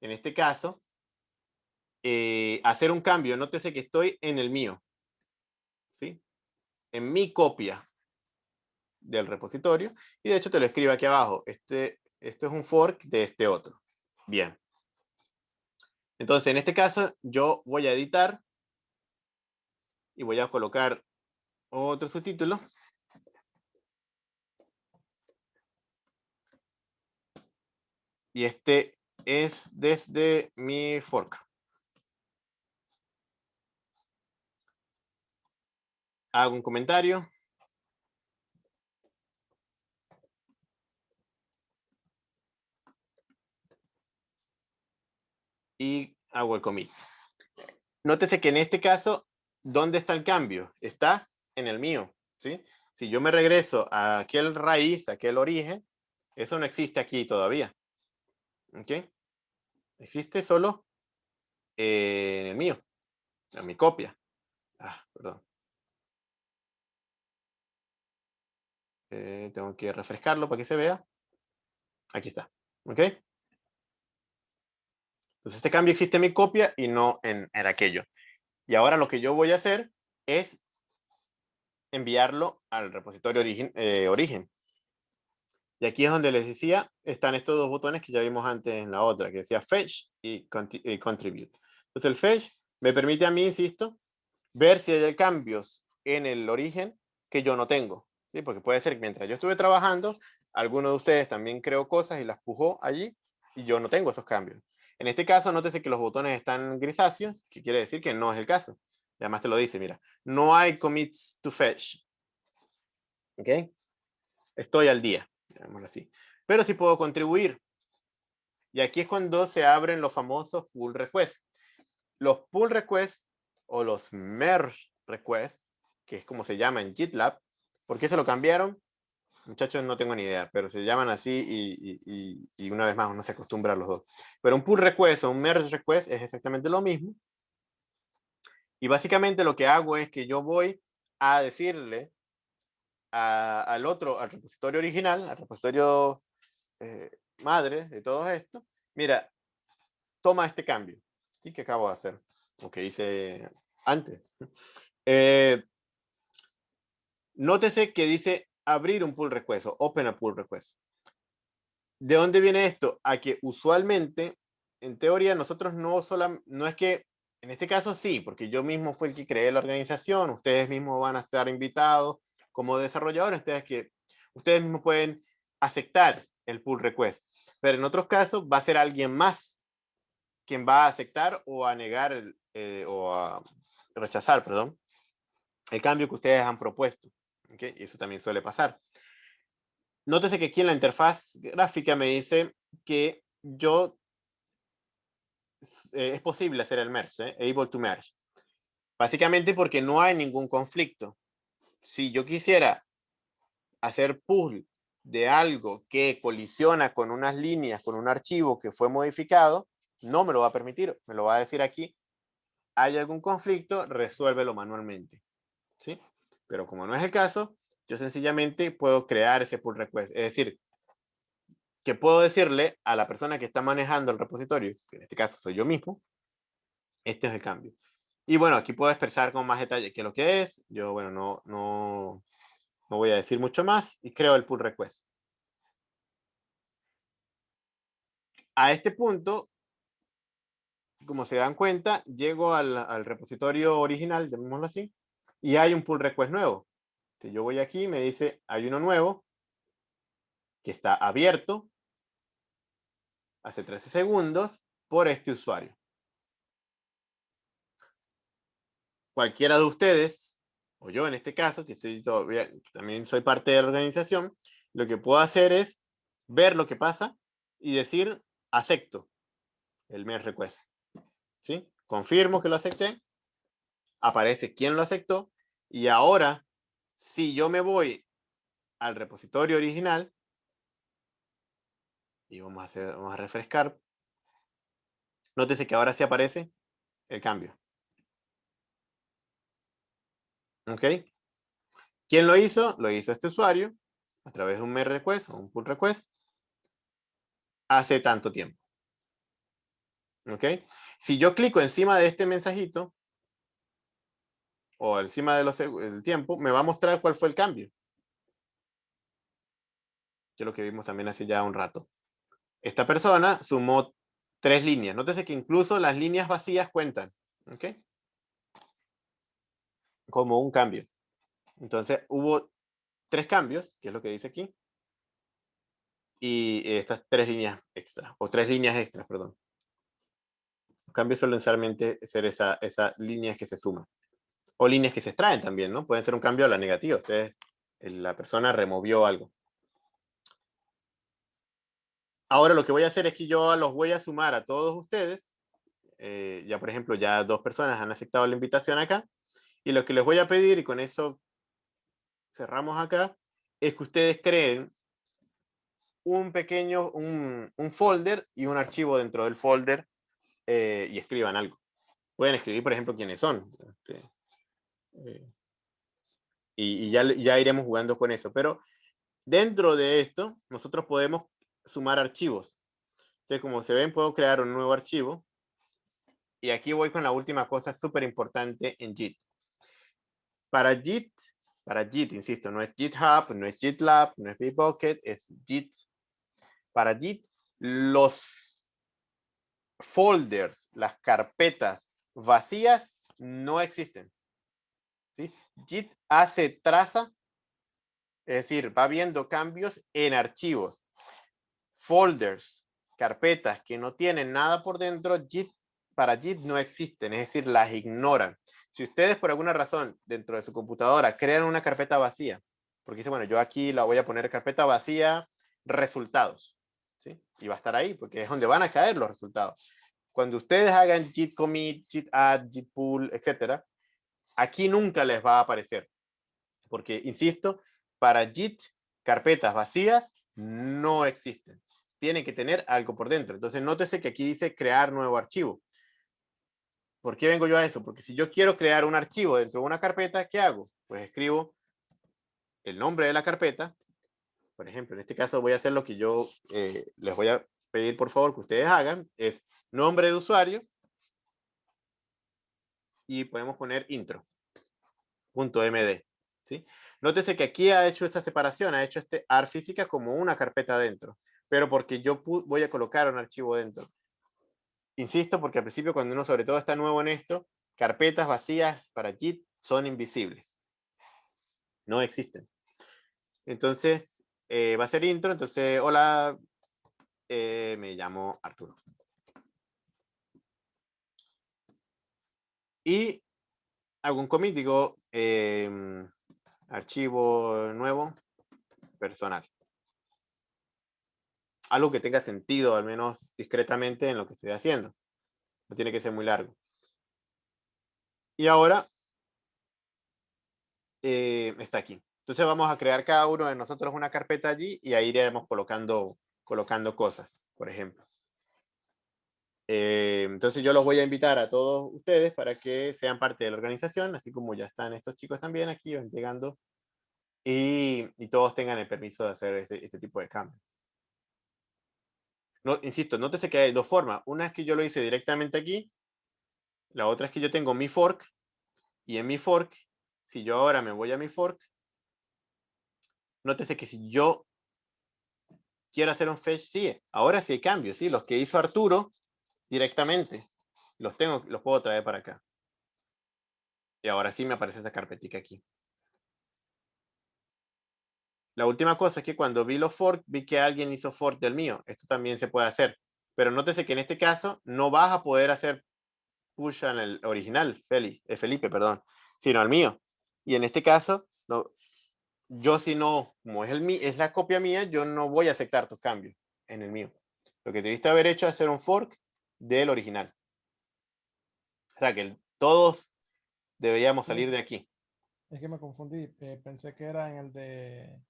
en este caso, eh, hacer un cambio. Nótese que estoy en el mío. ¿Sí? En mi copia del repositorio. Y de hecho te lo escribo aquí abajo. Este, esto es un fork de este otro. Bien. Entonces, en este caso, yo voy a editar y voy a colocar otro subtítulo. Y este es desde mi fork. Hago un comentario. Y hago el commit. Nótese que en este caso, ¿dónde está el cambio? Está en el mío, ¿sí? Si yo me regreso a aquel raíz, a aquel origen, eso no existe aquí todavía. ¿Ok? Existe solo en el mío, en mi copia. Ah, perdón. Eh, tengo que refrescarlo para que se vea. Aquí está. ¿Ok? Entonces este cambio existe en mi copia y no en, en aquello. Y ahora lo que yo voy a hacer es enviarlo al repositorio origen, eh, origen. Y aquí es donde les decía, están estos dos botones que ya vimos antes en la otra, que decía Fetch y, Contribute. Entonces el Fetch me permite a mí, insisto, ver si hay cambios en el origen que yo no tengo. ¿sí? Porque puede ser que mientras yo estuve trabajando, alguno de ustedes también creó cosas y las pujó allí y yo no tengo esos cambios. En este caso, nótese que los botones están grisáceos, que quiere decir que no es el caso. Y además te lo dice, mira, no hay commits to fetch. ¿Ok? Estoy al día así. Pero sí puedo contribuir. Y aquí es cuando se abren los famosos pull requests. Los pull requests o los merge requests, que es como se llama en GitLab. ¿Por qué se lo cambiaron? Muchachos, no tengo ni idea, pero se llaman así y, y, una vez más uno se acostumbra a los dos. Pero un pull request o un merge request es exactamente lo mismo. Y básicamente lo que hago es que yo voy a decirle al otro, al repositorio original, al repositorio eh, madre de todo esto, mira, toma este cambio, ¿sí? Que acabo de hacer, o que hice antes. [LAUGHS] Eh, nótese que dice abrir un pull request o open a pull request. ¿De dónde viene esto? A que usualmente, en teoría, nosotros no solo, no es que, en este caso sí, porque yo mismo fue el que creé la organización, ustedes mismos van a estar invitados, como desarrolladores, ustedes, que, ustedes mismos pueden aceptar el pull request. Pero en otros casos va a ser alguien más quien va a aceptar o a negar eh, o a rechazar, perdón, el cambio que ustedes han propuesto. ¿Okay? Y eso también suele pasar. Nótese que aquí en la interfaz gráfica me dice que yo eh, es posible hacer el merge, ¿eh? able to merge. Básicamente porque no hay ningún conflicto si yo quisiera hacer pull de algo que colisiona con unas líneas, con un archivo que fue modificado, no me lo va a permitir. Me lo va a decir aquí. Hay algún conflicto, resuélvelo manualmente. ¿Sí? Pero como no es el caso, yo sencillamente puedo crear ese pull request. Es decir, que puedo decirle a la persona que está manejando el repositorio, que en este caso soy yo mismo, este es el cambio. Y bueno, aquí puedo expresar con más detalle qué es lo que es. Yo, bueno, no, no, no voy a decir mucho más y creo el pull request. A este punto, como se dan cuenta, llego al, al repositorio original, llamémoslo así, y hay un pull request nuevo. Si yo voy aquí, me dice, hay uno nuevo que está abierto hace 13 segundos por este usuario. cualquiera de ustedes, o yo en este caso, que estoy todavía, también soy parte de la organización, lo que puedo hacer es ver lo que pasa y decir, acepto el merge request. ¿Sí? Confirmo que lo acepté, aparece quién lo aceptó, y ahora, si yo me voy al repositorio original, y vamos a, hacer, vamos a refrescar, nótese que ahora sí aparece el cambio. ¿Ok? ¿Quién lo hizo? Lo hizo este usuario a través de un merge request o un pull request hace tanto tiempo. ¿Ok? Si yo clico encima de este mensajito o encima del tiempo, me va a mostrar cuál fue el cambio. Que es lo que vimos también hace ya un rato. Esta persona sumó tres líneas. Nótese que incluso las líneas vacías cuentan. ¿Ok? Como un cambio. Entonces hubo tres cambios, que es lo que dice aquí. Y estas tres líneas extra, o tres líneas extras, perdón. Los cambios suelen solamente ser esas esa líneas que se suman. O líneas que se extraen también, ¿no? Pueden ser un cambio a la negativa. Ustedes, la persona removió algo. Ahora lo que voy a hacer es que yo los voy a sumar a todos ustedes. Eh, ya, por ejemplo, ya dos personas han aceptado la invitación acá. Y lo que les voy a pedir, y con eso cerramos acá, es que ustedes creen un pequeño, un, folder y un archivo dentro del folder eh, y escriban algo. Pueden escribir, por ejemplo, quiénes son. Eh, y, ya, ya iremos jugando con eso. Pero dentro de esto, nosotros podemos sumar archivos. Entonces, como se ven, puedo crear un nuevo archivo. Y aquí voy con la última cosa súper importante en JIT. Para JIT, para JIT, insisto, no es GitHub, no es GitLab, no es Bitbucket, es JIT. Para JIT, los folders, las carpetas vacías no existen. JIT hace traza, es decir, va viendo cambios en archivos. Folders, carpetas que no tienen nada por dentro, JIT, para JIT no existen, es decir, las ignoran. Si ustedes por alguna razón dentro de su computadora crean una carpeta vacía, porque dice, bueno, yo aquí la voy a poner carpeta vacía, resultados, ¿sí? Y va a estar ahí, porque es donde van a caer los resultados. Cuando ustedes hagan git commit, git add, git pull, etcétera, aquí nunca les va a aparecer. Porque, insisto, para git, carpetas vacías no existen. Tienen que tener algo por dentro. Entonces, nótese que aquí dice crear nuevo archivo. ¿Por qué vengo yo a eso? Porque si yo quiero crear un archivo dentro de una carpeta, ¿qué hago? Pues escribo el nombre de la carpeta. Por ejemplo, en este caso voy a hacer lo que yo eh, les voy a pedir por favor que ustedes hagan. Es nombre de usuario. Y podemos poner intro. Punto .md. ¿sí? Nótese que aquí ha hecho esta separación, ha hecho este AR física como una carpeta dentro. Pero porque yo voy a colocar un archivo dentro. Insisto, porque al principio cuando uno sobre todo está nuevo en esto, carpetas vacías para Git son invisibles. No existen. Entonces, eh, va a ser intro. Entonces, hola, eh, me llamo Arturo. Y hago un commit, digo, em, archivo nuevo, personal algo que tenga sentido, al menos discretamente, en lo que estoy haciendo. No tiene que ser muy largo. Y ahora eh, está aquí. Entonces vamos a crear cada uno de nosotros una carpeta allí y ahí iremos colocando, colocando cosas, por ejemplo. Eh, entonces yo los voy a invitar a todos ustedes para que sean parte de la organización, así como ya están estos chicos también aquí, llegando, y, todos tengan el permiso de hacer este, este tipo de cambios. No, insisto, nótese que hay dos formas. Una es que yo lo hice directamente aquí. La otra es que yo tengo mi fork. Y en mi fork, si yo ahora me voy a mi fork, nótese que si yo quiero hacer un fetch, sí, ahora sí hay cambios, sí, los que hizo Arturo directamente, los tengo, los puedo traer para acá. Y ahora sí me aparece esa carpetica aquí. La última cosa es que cuando vi los fork, vi que alguien hizo fork del mío. Esto también se puede hacer. Pero nótese que en este caso no vas a poder hacer push en el original, Felipe, eh, Felipe perdón, sino al mío. Y en este caso, no, yo si no, como es, el, es la copia mía, yo no voy a aceptar tus cambios en el mío. Lo que debiste haber hecho es hacer un fork del original. O sea que todos deberíamos salir de aquí. Es que me confundí. Eh, pensé que era en el de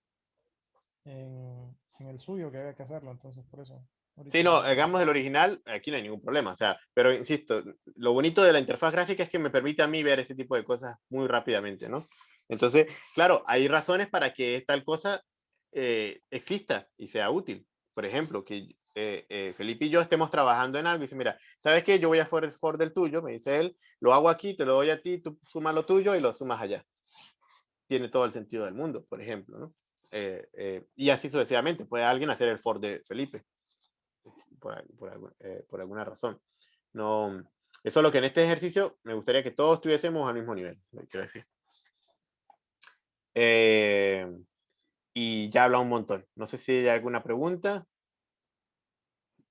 en, el suyo que había que hacerlo, entonces por eso. Sí, no, hagamos el original, aquí no hay ningún problema, o sea, pero insisto, lo bonito de la interfaz gráfica es que me permite a mí ver este tipo de cosas muy rápidamente, ¿no? Entonces, claro, hay razones para que tal cosa eh, exista y sea útil. Por ejemplo, que eh, eh, Felipe y yo estemos trabajando en algo y dice, mira, ¿sabes qué? Yo voy a for, for del tuyo, me dice él, lo hago aquí, te lo doy a ti, tú sumas lo tuyo y lo sumas allá. Tiene todo el sentido del mundo, por ejemplo, ¿no? y así sucesivamente, puede alguien hacer el for de Felipe, por, por, por alguna razón. No, eso es lo que en este ejercicio me gustaría que todos tuviésemos al mismo nivel, quiero decir. Eh, y ya habla un montón. No sé si hay alguna pregunta.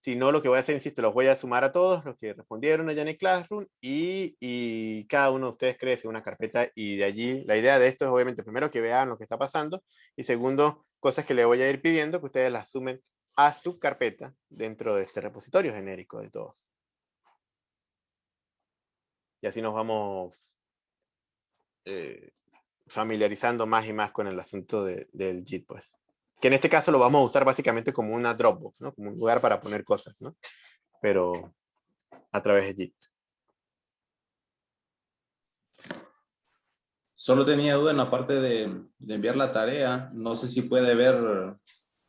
Si no, lo que voy a hacer, insisto, los voy a sumar a todos los que respondieron allá en el Classroom y, cada uno de ustedes crece una carpeta y de allí la idea de esto es obviamente primero que vean lo que está pasando y segundo, cosas que le voy a ir pidiendo que ustedes las sumen a su carpeta dentro de este repositorio genérico de todos. Y así nos vamos eh, familiarizando más y más con el asunto del JIT, pues. Que en este caso lo vamos a usar básicamente como una Dropbox, ¿no? Como un lugar para poner cosas, ¿no? Pero a través de JIT. Solo tenía duda en la parte de, enviar la tarea. No sé si puede ver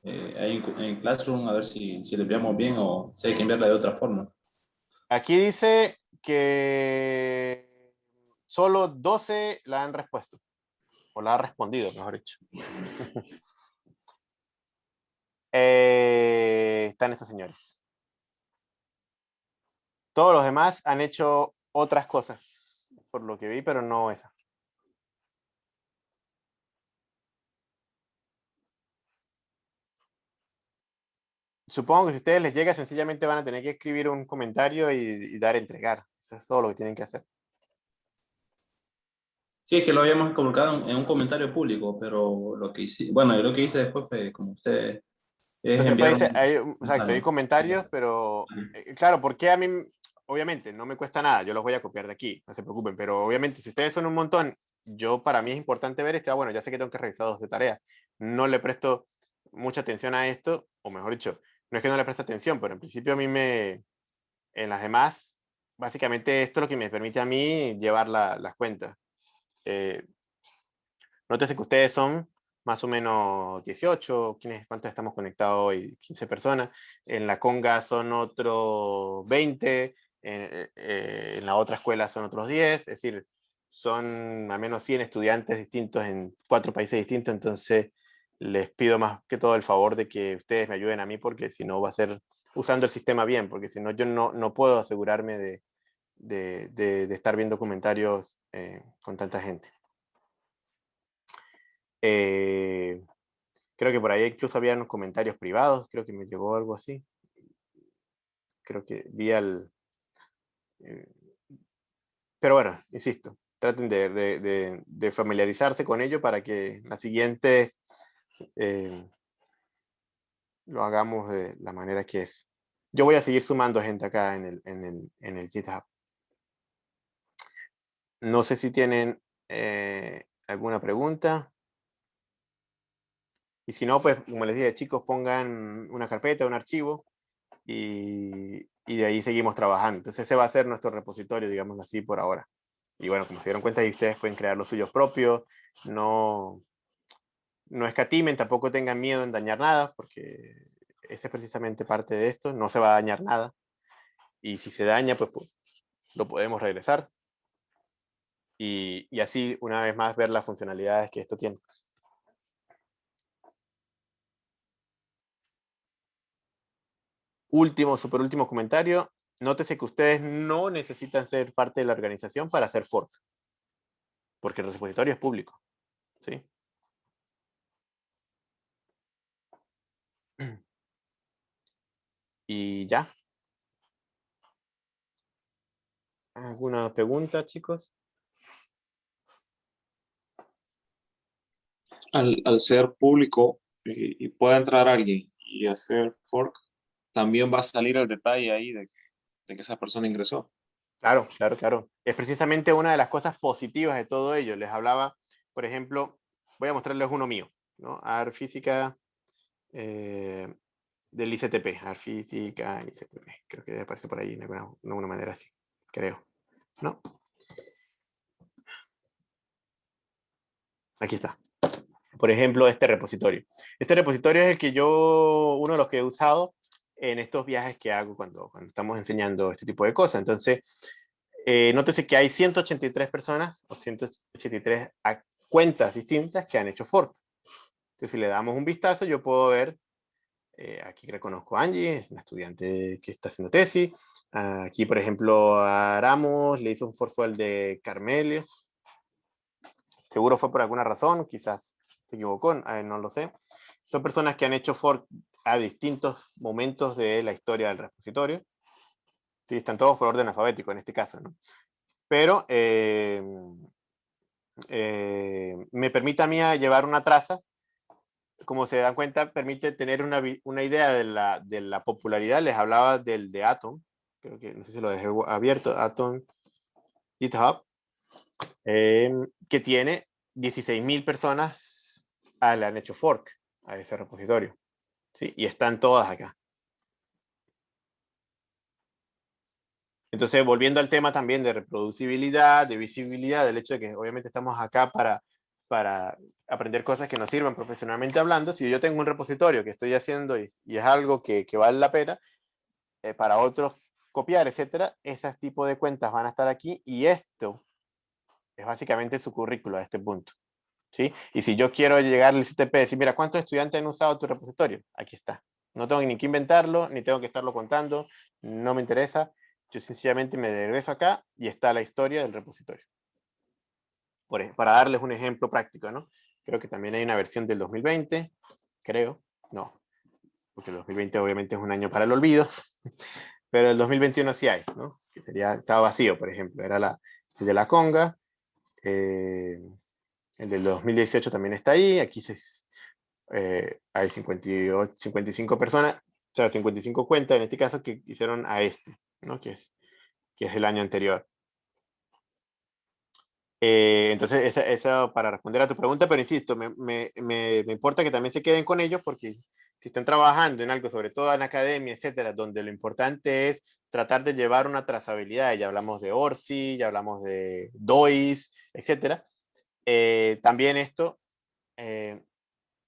eh, ahí en, Classroom, a ver si, si le enviamos bien o si hay que enviarla de otra forma. Aquí dice que solo 12 la han respuesto. O la ha respondido, mejor dicho. [LAUGHS] Eh, están estos señores. Todos los demás han hecho otras cosas, por lo que vi, pero no esa. supongo que si a ustedes les llega, sencillamente van a tener que escribir un comentario y, dar a entregar. Eso es todo lo que tienen que hacer. Sí, es que lo habíamos colocado en un comentario público, pero lo que hice, bueno, lo que hice después fue como usted... Entonces, hay, exacto, hay comentarios, pero eh, claro, porque a mí, obviamente, no me cuesta nada, yo los voy a copiar de aquí, no se preocupen, pero obviamente si ustedes son un montón, yo para mí es importante ver este, ah, bueno, ya sé que tengo que revisar dos de tarea, no le presto mucha atención a esto, o mejor dicho, no es que no le preste atención, pero en principio a mí me, en las demás, básicamente esto es lo que me permite a mí llevar las cuentas. Eh, nótese que ustedes son más o menos 18, ¿quiénes, ¿cuántos estamos conectados hoy? 15 personas. En la Conga son otros 20, en, eh, en la otra escuela son otros 10, es decir, son al menos 100 estudiantes distintos en cuatro países distintos, entonces les pido más que todo el favor de que ustedes me ayuden a mí porque si no va a ser usando el sistema bien, porque si no yo no, no puedo asegurarme de, de, de, estar viendo comentarios eh, con tanta gente. Eh, creo que por ahí incluso había unos comentarios privados, creo que me llegó algo así. Creo que vi al... Eh, pero bueno, insisto, traten de, de, de, familiarizarse con ello para que las siguientes eh, lo hagamos de la manera que es. Yo voy a seguir sumando gente acá en el, en el, en el GitHub. No sé si tienen alguna pregunta. Y si no, pues como les dije, chicos, pongan una carpeta, un archivo y, y, de ahí seguimos trabajando. Entonces ese va a ser nuestro repositorio, digamos así, por ahora. Y bueno, como se dieron cuenta, y ustedes pueden crear los suyos propios. No, no escatimen, tampoco tengan miedo en dañar nada, porque ese es precisamente parte de esto, no se va a dañar nada. Y si se daña, pues, pues lo podemos regresar. Y, y, así, una vez más, ver las funcionalidades que esto tiene. Último, super último comentario. Nótese que ustedes no necesitan ser parte de la organización para hacer fork. Porque el repositorio es público. ¿sí? [CLEARS THROAT] Y ya. ¿Alguna pregunta, chicos? Al, ser público eh, y pueda entrar alguien y hacer fork, también va a salir el detalle ahí de, de que esa persona ingresó. Claro, claro, claro. Es precisamente una de las cosas positivas de todo ello. Les hablaba, por ejemplo, voy a mostrarles uno mío, ¿no? AR Física, eh, del ICTP, física, ICTP. Creo que aparece por ahí de alguna, manera así, creo. ¿No? Aquí está. Por ejemplo, este repositorio. Este repositorio es el que yo, uno de los que he usado en estos viajes que hago cuando, cuando estamos enseñando este tipo de cosas. Entonces, eh, que hay 183 personas o 183 cuentas distintas que han hecho fork. Entonces, si le damos un vistazo, yo puedo ver, eh, aquí reconozco a Angie, es una estudiante que está haciendo tesis. Aquí, por ejemplo, a Ramos le hizo un fork al de Carmelio. Seguro fue por alguna razón, quizás se equivocó, no lo sé. Son personas que han hecho fork a distintos momentos de la historia del repositorio. Sí, están todos por orden alfabético en este caso, ¿no? Pero eh, eh, me permite a mí llevar una traza, como se dan cuenta, permite tener una, una idea de la, de la, popularidad. Les hablaba del de Atom, creo que no sé si lo dejé abierto, Atom GitHub, eh, que tiene 16.000 personas ah, le han hecho fork a ese repositorio. ¿Sí? Y están todas acá. Entonces, volviendo al tema también de reproducibilidad, de visibilidad, del hecho de que obviamente estamos acá para, para aprender cosas que nos sirvan profesionalmente hablando, si yo tengo un repositorio que estoy haciendo y, es algo que, que, vale la pena, eh, para otros copiar, etcétera, esas tipos de cuentas van a estar aquí y esto es básicamente su currículo a este punto. ¿Sí? Y si yo quiero llegar al CTP y decir, mira, ¿cuántos estudiantes han usado tu repositorio? Aquí está. No tengo ni que inventarlo, ni tengo que estarlo contando, no me interesa. Yo sencillamente me regreso acá y está la historia del repositorio. Por, para darles un ejemplo práctico, ¿no? Creo que también hay una versión del 2020, creo, no, porque el 2020 obviamente es un año para el olvido, [LAUGHS] pero el 2021 sí hay, ¿no? Que sería, estaba vacío, por ejemplo, era la de la conga, eh, el del 2018 también está ahí, aquí se, eh, hay 58, 55 personas, o sea, 55 cuentas en este caso que hicieron a este. ¿no? que, es, que es el año anterior. Eh, entonces, eso para responder a tu pregunta, pero insisto, me, me, me, importa que también se queden con ellos porque si están trabajando en algo, sobre todo en academia, etcétera, donde lo importante es tratar de llevar una trazabilidad, ya hablamos de ORSI, ya hablamos de DOIS, etcétera, eh, también esto eh,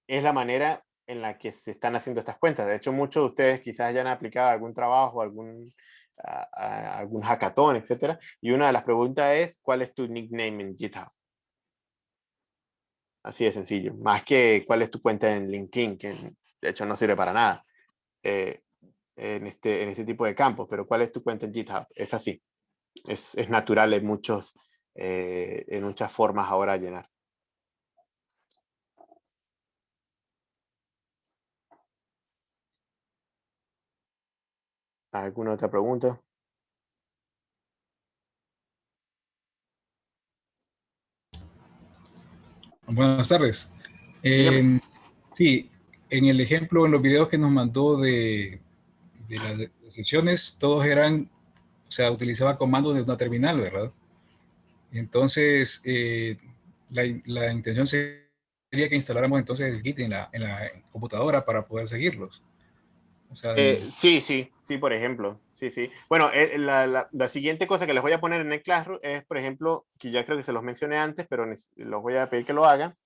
es la manera en la que se están haciendo estas cuentas. De hecho, muchos de ustedes quizás ya han aplicado algún trabajo, algún algún hackathon, etcétera. Y una de las preguntas es, ¿cuál es tu nickname en GitHub? Así de sencillo. Más que cuál es tu cuenta en LinkedIn, que de hecho no sirve para nada eh, en, este, en este tipo de campos. Pero ¿cuál es tu cuenta en GitHub? Es así. Es, es natural en, muchos, eh, en muchas formas ahora llenar. ¿Alguna otra pregunta? Buenas tardes. Eh, sí, en el ejemplo, en los videos que nos mandó de, las sesiones, todos eran, o sea, utilizaba comandos de una terminal, ¿verdad? Entonces, eh, la, intención sería que instaláramos entonces el Git en la, en la computadora para poder seguirlos. Eh, sí, sí, sí, por ejemplo. Sí, sí. Bueno, eh, la, la, siguiente cosa que les voy a poner en el Classroom es, por ejemplo, que ya creo que se los mencioné antes, pero los voy a pedir que lo hagan.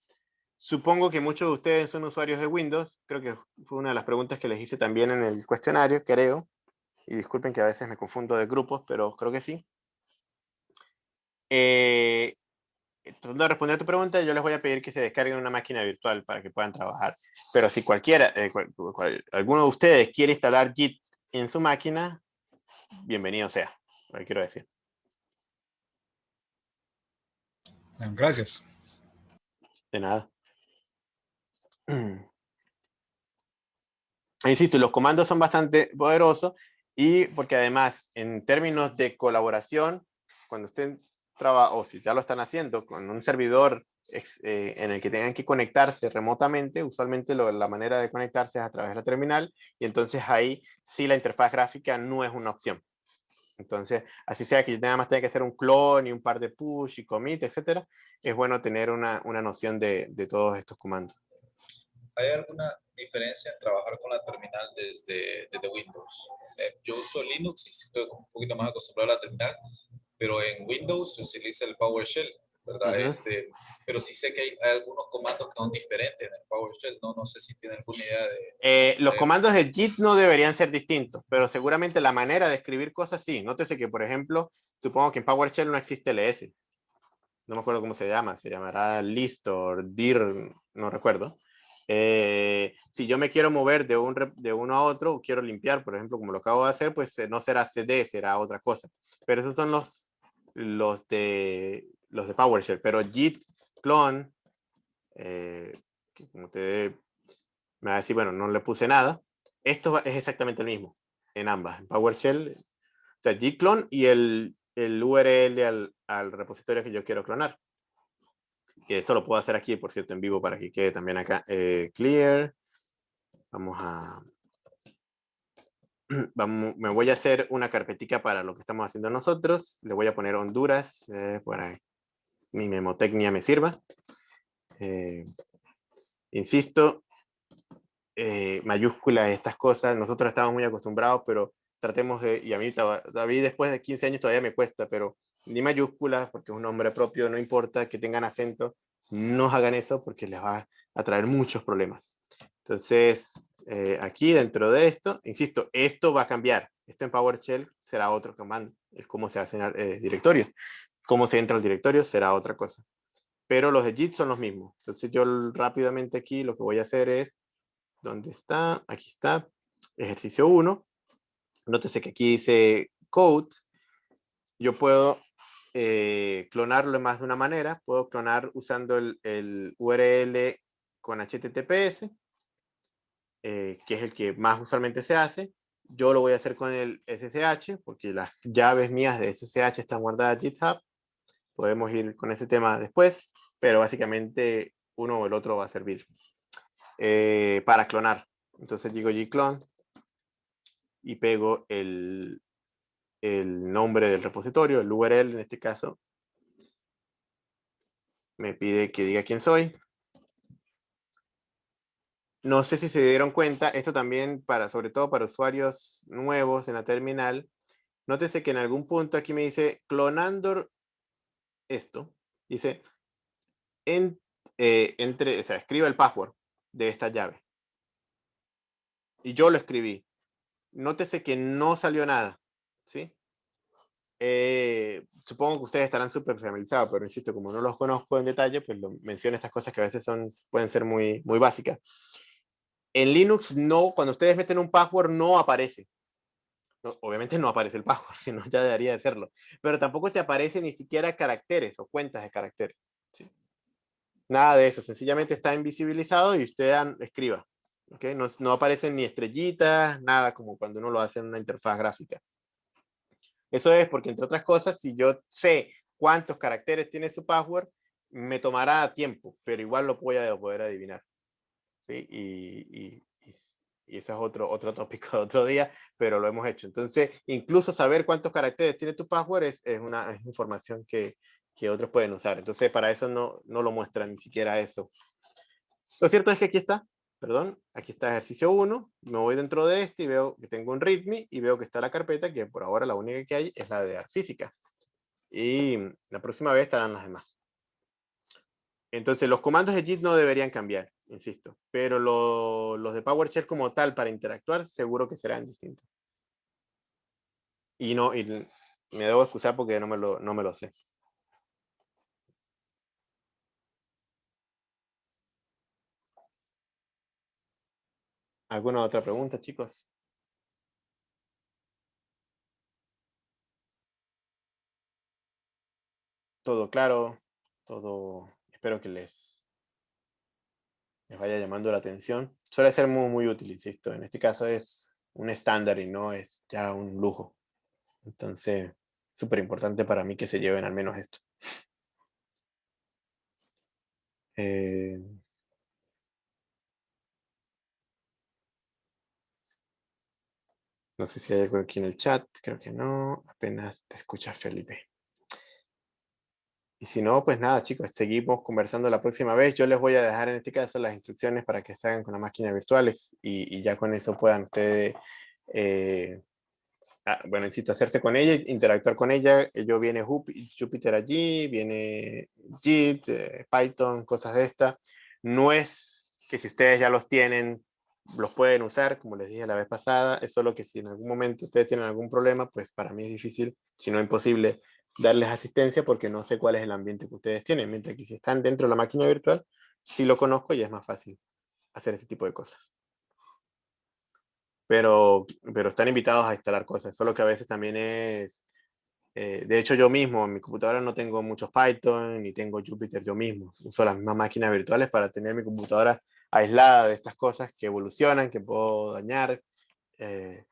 Supongo que muchos de ustedes son usuarios de Windows. Creo que fue una de las preguntas que les hice también en el cuestionario, creo. Y disculpen que a veces me confundo de grupos, pero creo que sí. Eh, tratando de responder a tu pregunta, yo les voy a pedir que se descarguen una máquina virtual para que puedan trabajar. Pero si cualquiera, eh, alguno de ustedes quiere instalar Git en su máquina, bienvenido sea, lo que quiero decir. Gracias. De nada. [CLEARS THROAT] Insisto, los comandos son bastante poderosos y porque además, en términos de colaboración, cuando usted o si ya lo están haciendo con un servidor eh, en el que tengan que conectarse remotamente, usualmente la manera de conectarse es a través de la terminal y entonces ahí sí la interfaz gráfica no es una opción. Entonces, así sea que yo nada más tenga que hacer un clon y un par de push y commit, etcétera, es bueno tener una, una noción de, de, todos estos comandos. ¿Hay alguna diferencia en trabajar con la terminal desde, desde Windows? Eh, yo uso Linux y estoy un poquito más acostumbrado a la terminal, pero en Windows se utiliza el PowerShell. ¿verdad? este, pero sí sé que hay, algunos comandos que son diferentes en el PowerShell, no, no sé si tiene alguna idea de... Eh, los comandos de JIT no deberían ser distintos, pero seguramente la manera de escribir cosas sí. Nótese que, por ejemplo, supongo que en PowerShell no existe ls. No me acuerdo cómo se llama, se llamará list o dir, no recuerdo. Eh, si yo me quiero mover de, un, de uno a otro, quiero limpiar, por ejemplo, como lo acabo de hacer, pues eh, no será cd, será otra cosa. Pero esos son los, los, de, los de PowerShell. Pero git clone, eh, como te me va a decir, bueno, no le puse nada. Esto es exactamente el mismo en ambas, en PowerShell. O sea, git clone y el, el URL al, al repositorio que yo quiero clonar. Esto lo puedo hacer aquí, por cierto, en vivo para que quede también acá. Eh, clear. Vamos a... [CLEARS THROAT] Vamos, me voy a hacer una carpetica para lo que estamos haciendo nosotros. Le voy a poner Honduras eh, para mi memotecnia me sirva. Eh, insisto, eh, mayúsculas, estas cosas, nosotros estamos muy acostumbrados, pero tratemos de, y a mí, David después de 15 años todavía me cuesta, pero ni mayúsculas, porque es un nombre propio, no importa que tengan acento, no hagan eso porque les va a traer muchos problemas. Entonces, eh, aquí dentro de esto, insisto, esto va a cambiar. Esto en PowerShell será otro comando, es cómo se hacen eh, directorios. Cómo se entra al directorio será otra cosa. Pero los de JIT son los mismos. Entonces yo rápidamente aquí lo que voy a hacer es, ¿dónde está? Aquí está, ejercicio 1. Nótese que aquí dice code. Yo puedo eh, clonarlo de más de una manera. Puedo clonar usando el, URL con HTTPS, eh, que es el que más usualmente se hace. Yo lo voy a hacer con el SSH, porque las llaves mías de SSH están guardadas en GitHub. Podemos ir con ese tema después, pero básicamente uno o el otro va a servir eh, para clonar. Entonces digo gclone y pego el, el nombre del repositorio, el URL en este caso. Me pide que diga quién soy. No sé si se dieron cuenta, esto también para, sobre todo para usuarios nuevos en la terminal. Nótese que en algún punto aquí me dice clonando esto. Dice, en, eh, entre, o sea, el password de esta llave. Y yo lo escribí. Nótese que no salió nada. ¿Sí? Eh, supongo que ustedes estarán súper familiarizados, pero insisto, como no los conozco en detalle, pues lo, menciono estas cosas que a veces son, pueden ser muy, muy básicas. En Linux, no, cuando ustedes meten un password, no aparece. obviamente no aparece el password, [LAUGHS] sino ya debería de serlo. Pero tampoco te aparece ni siquiera caracteres o cuentas de caracteres. ¿sí? Nada de eso, sencillamente está invisibilizado y usted escriba. ¿okay? No, no aparecen ni estrellitas, nada como cuando uno lo hace en una interfaz gráfica. Eso es porque, entre otras cosas, si yo sé cuántos caracteres tiene su password, me tomará tiempo, pero igual lo voy a poder adivinar. Y, y, eso es otro, otro tópico de otro día, pero lo hemos hecho. Entonces, incluso saber cuántos caracteres tiene tu password es, es una información que, que, otros pueden usar. Entonces, para eso no, no lo muestra ni siquiera eso. Lo cierto es que aquí está perdón, aquí está ejercicio 1, me voy dentro de este y veo que tengo un readme y veo que está la carpeta que por ahora la única que hay es la de física. Y la próxima vez estarán las demás. Entonces los comandos de JIT no deberían cambiar, insisto, pero los de PowerShell como tal para interactuar seguro que serán distintos. Y no, y me debo excusar porque no me lo, no me lo sé. ¿Alguna otra pregunta, chicos? Todo claro, todo, espero que les, les vaya llamando la atención. Suele ser muy, muy útil, insisto. En este caso es un estándar y no es ya un lujo. Entonces, súper importante para mí que se lleven al menos esto. Eh, No sé si hay algo aquí en el chat, creo que no. Apenas te escucha Felipe. Y si no, pues nada, chicos, seguimos conversando la próxima vez. Yo les voy a dejar en este caso las instrucciones para que se hagan con las máquinas virtuales y, ya con eso puedan ustedes eh, ah, bueno, insisto, hacerse con ella, interactuar con ella. Yo viene Jup- Jupyter allí, viene JIT, eh, Python, cosas de esta. No es que si ustedes ya los tienen, los pueden usar, como les dije la vez pasada, es solo que si en algún momento ustedes tienen algún problema, pues para mí es difícil, si no imposible, darles asistencia porque no sé cuál es el ambiente que ustedes tienen, mientras que si están dentro de la máquina virtual, sí lo conozco y es más fácil hacer este tipo de cosas. Pero, pero están invitados a instalar cosas, solo que a veces también es... eh, de hecho, yo mismo, en mi computadora no tengo muchos Python, ni tengo Jupyter yo mismo. Uso las mismas máquinas virtuales para tener mi computadora aislada de estas cosas que evolucionan, que puedo dañar. eh,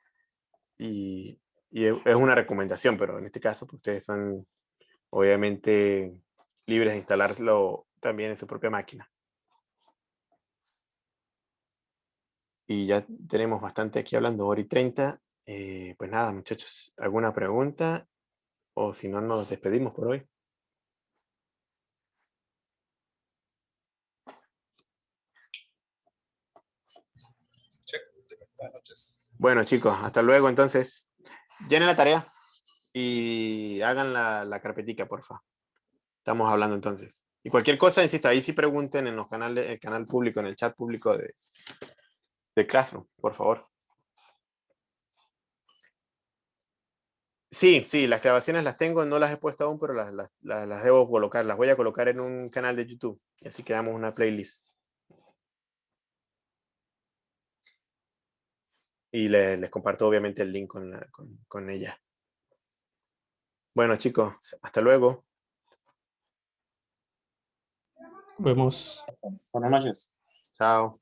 y, es es una recomendación, pero en este caso pues, ustedes son obviamente libres de instalarlo también en su propia máquina. Y ya tenemos bastante aquí hablando, hora y 30. Eh, pues nada, muchachos, ¿alguna pregunta? O si no, nos despedimos por hoy. Bueno, chicos, hasta luego. Entonces, llenen la tarea y hagan la, la carpetica, porfa. Estamos hablando entonces. Y cualquier cosa, insisto, ahí sí pregunten en los canales, el canal público, en el chat público de, de Classroom, por favor. Sí, sí, las grabaciones las tengo, no las he puesto aún, pero las, las, las- las debo colocar. Las voy a colocar en un canal de YouTube. Y así creamos una playlist. Y le- les comparto obviamente el link con, la- con, con ella. Bueno, chicos, hasta luego. Vemos. Buenas noches. Chao.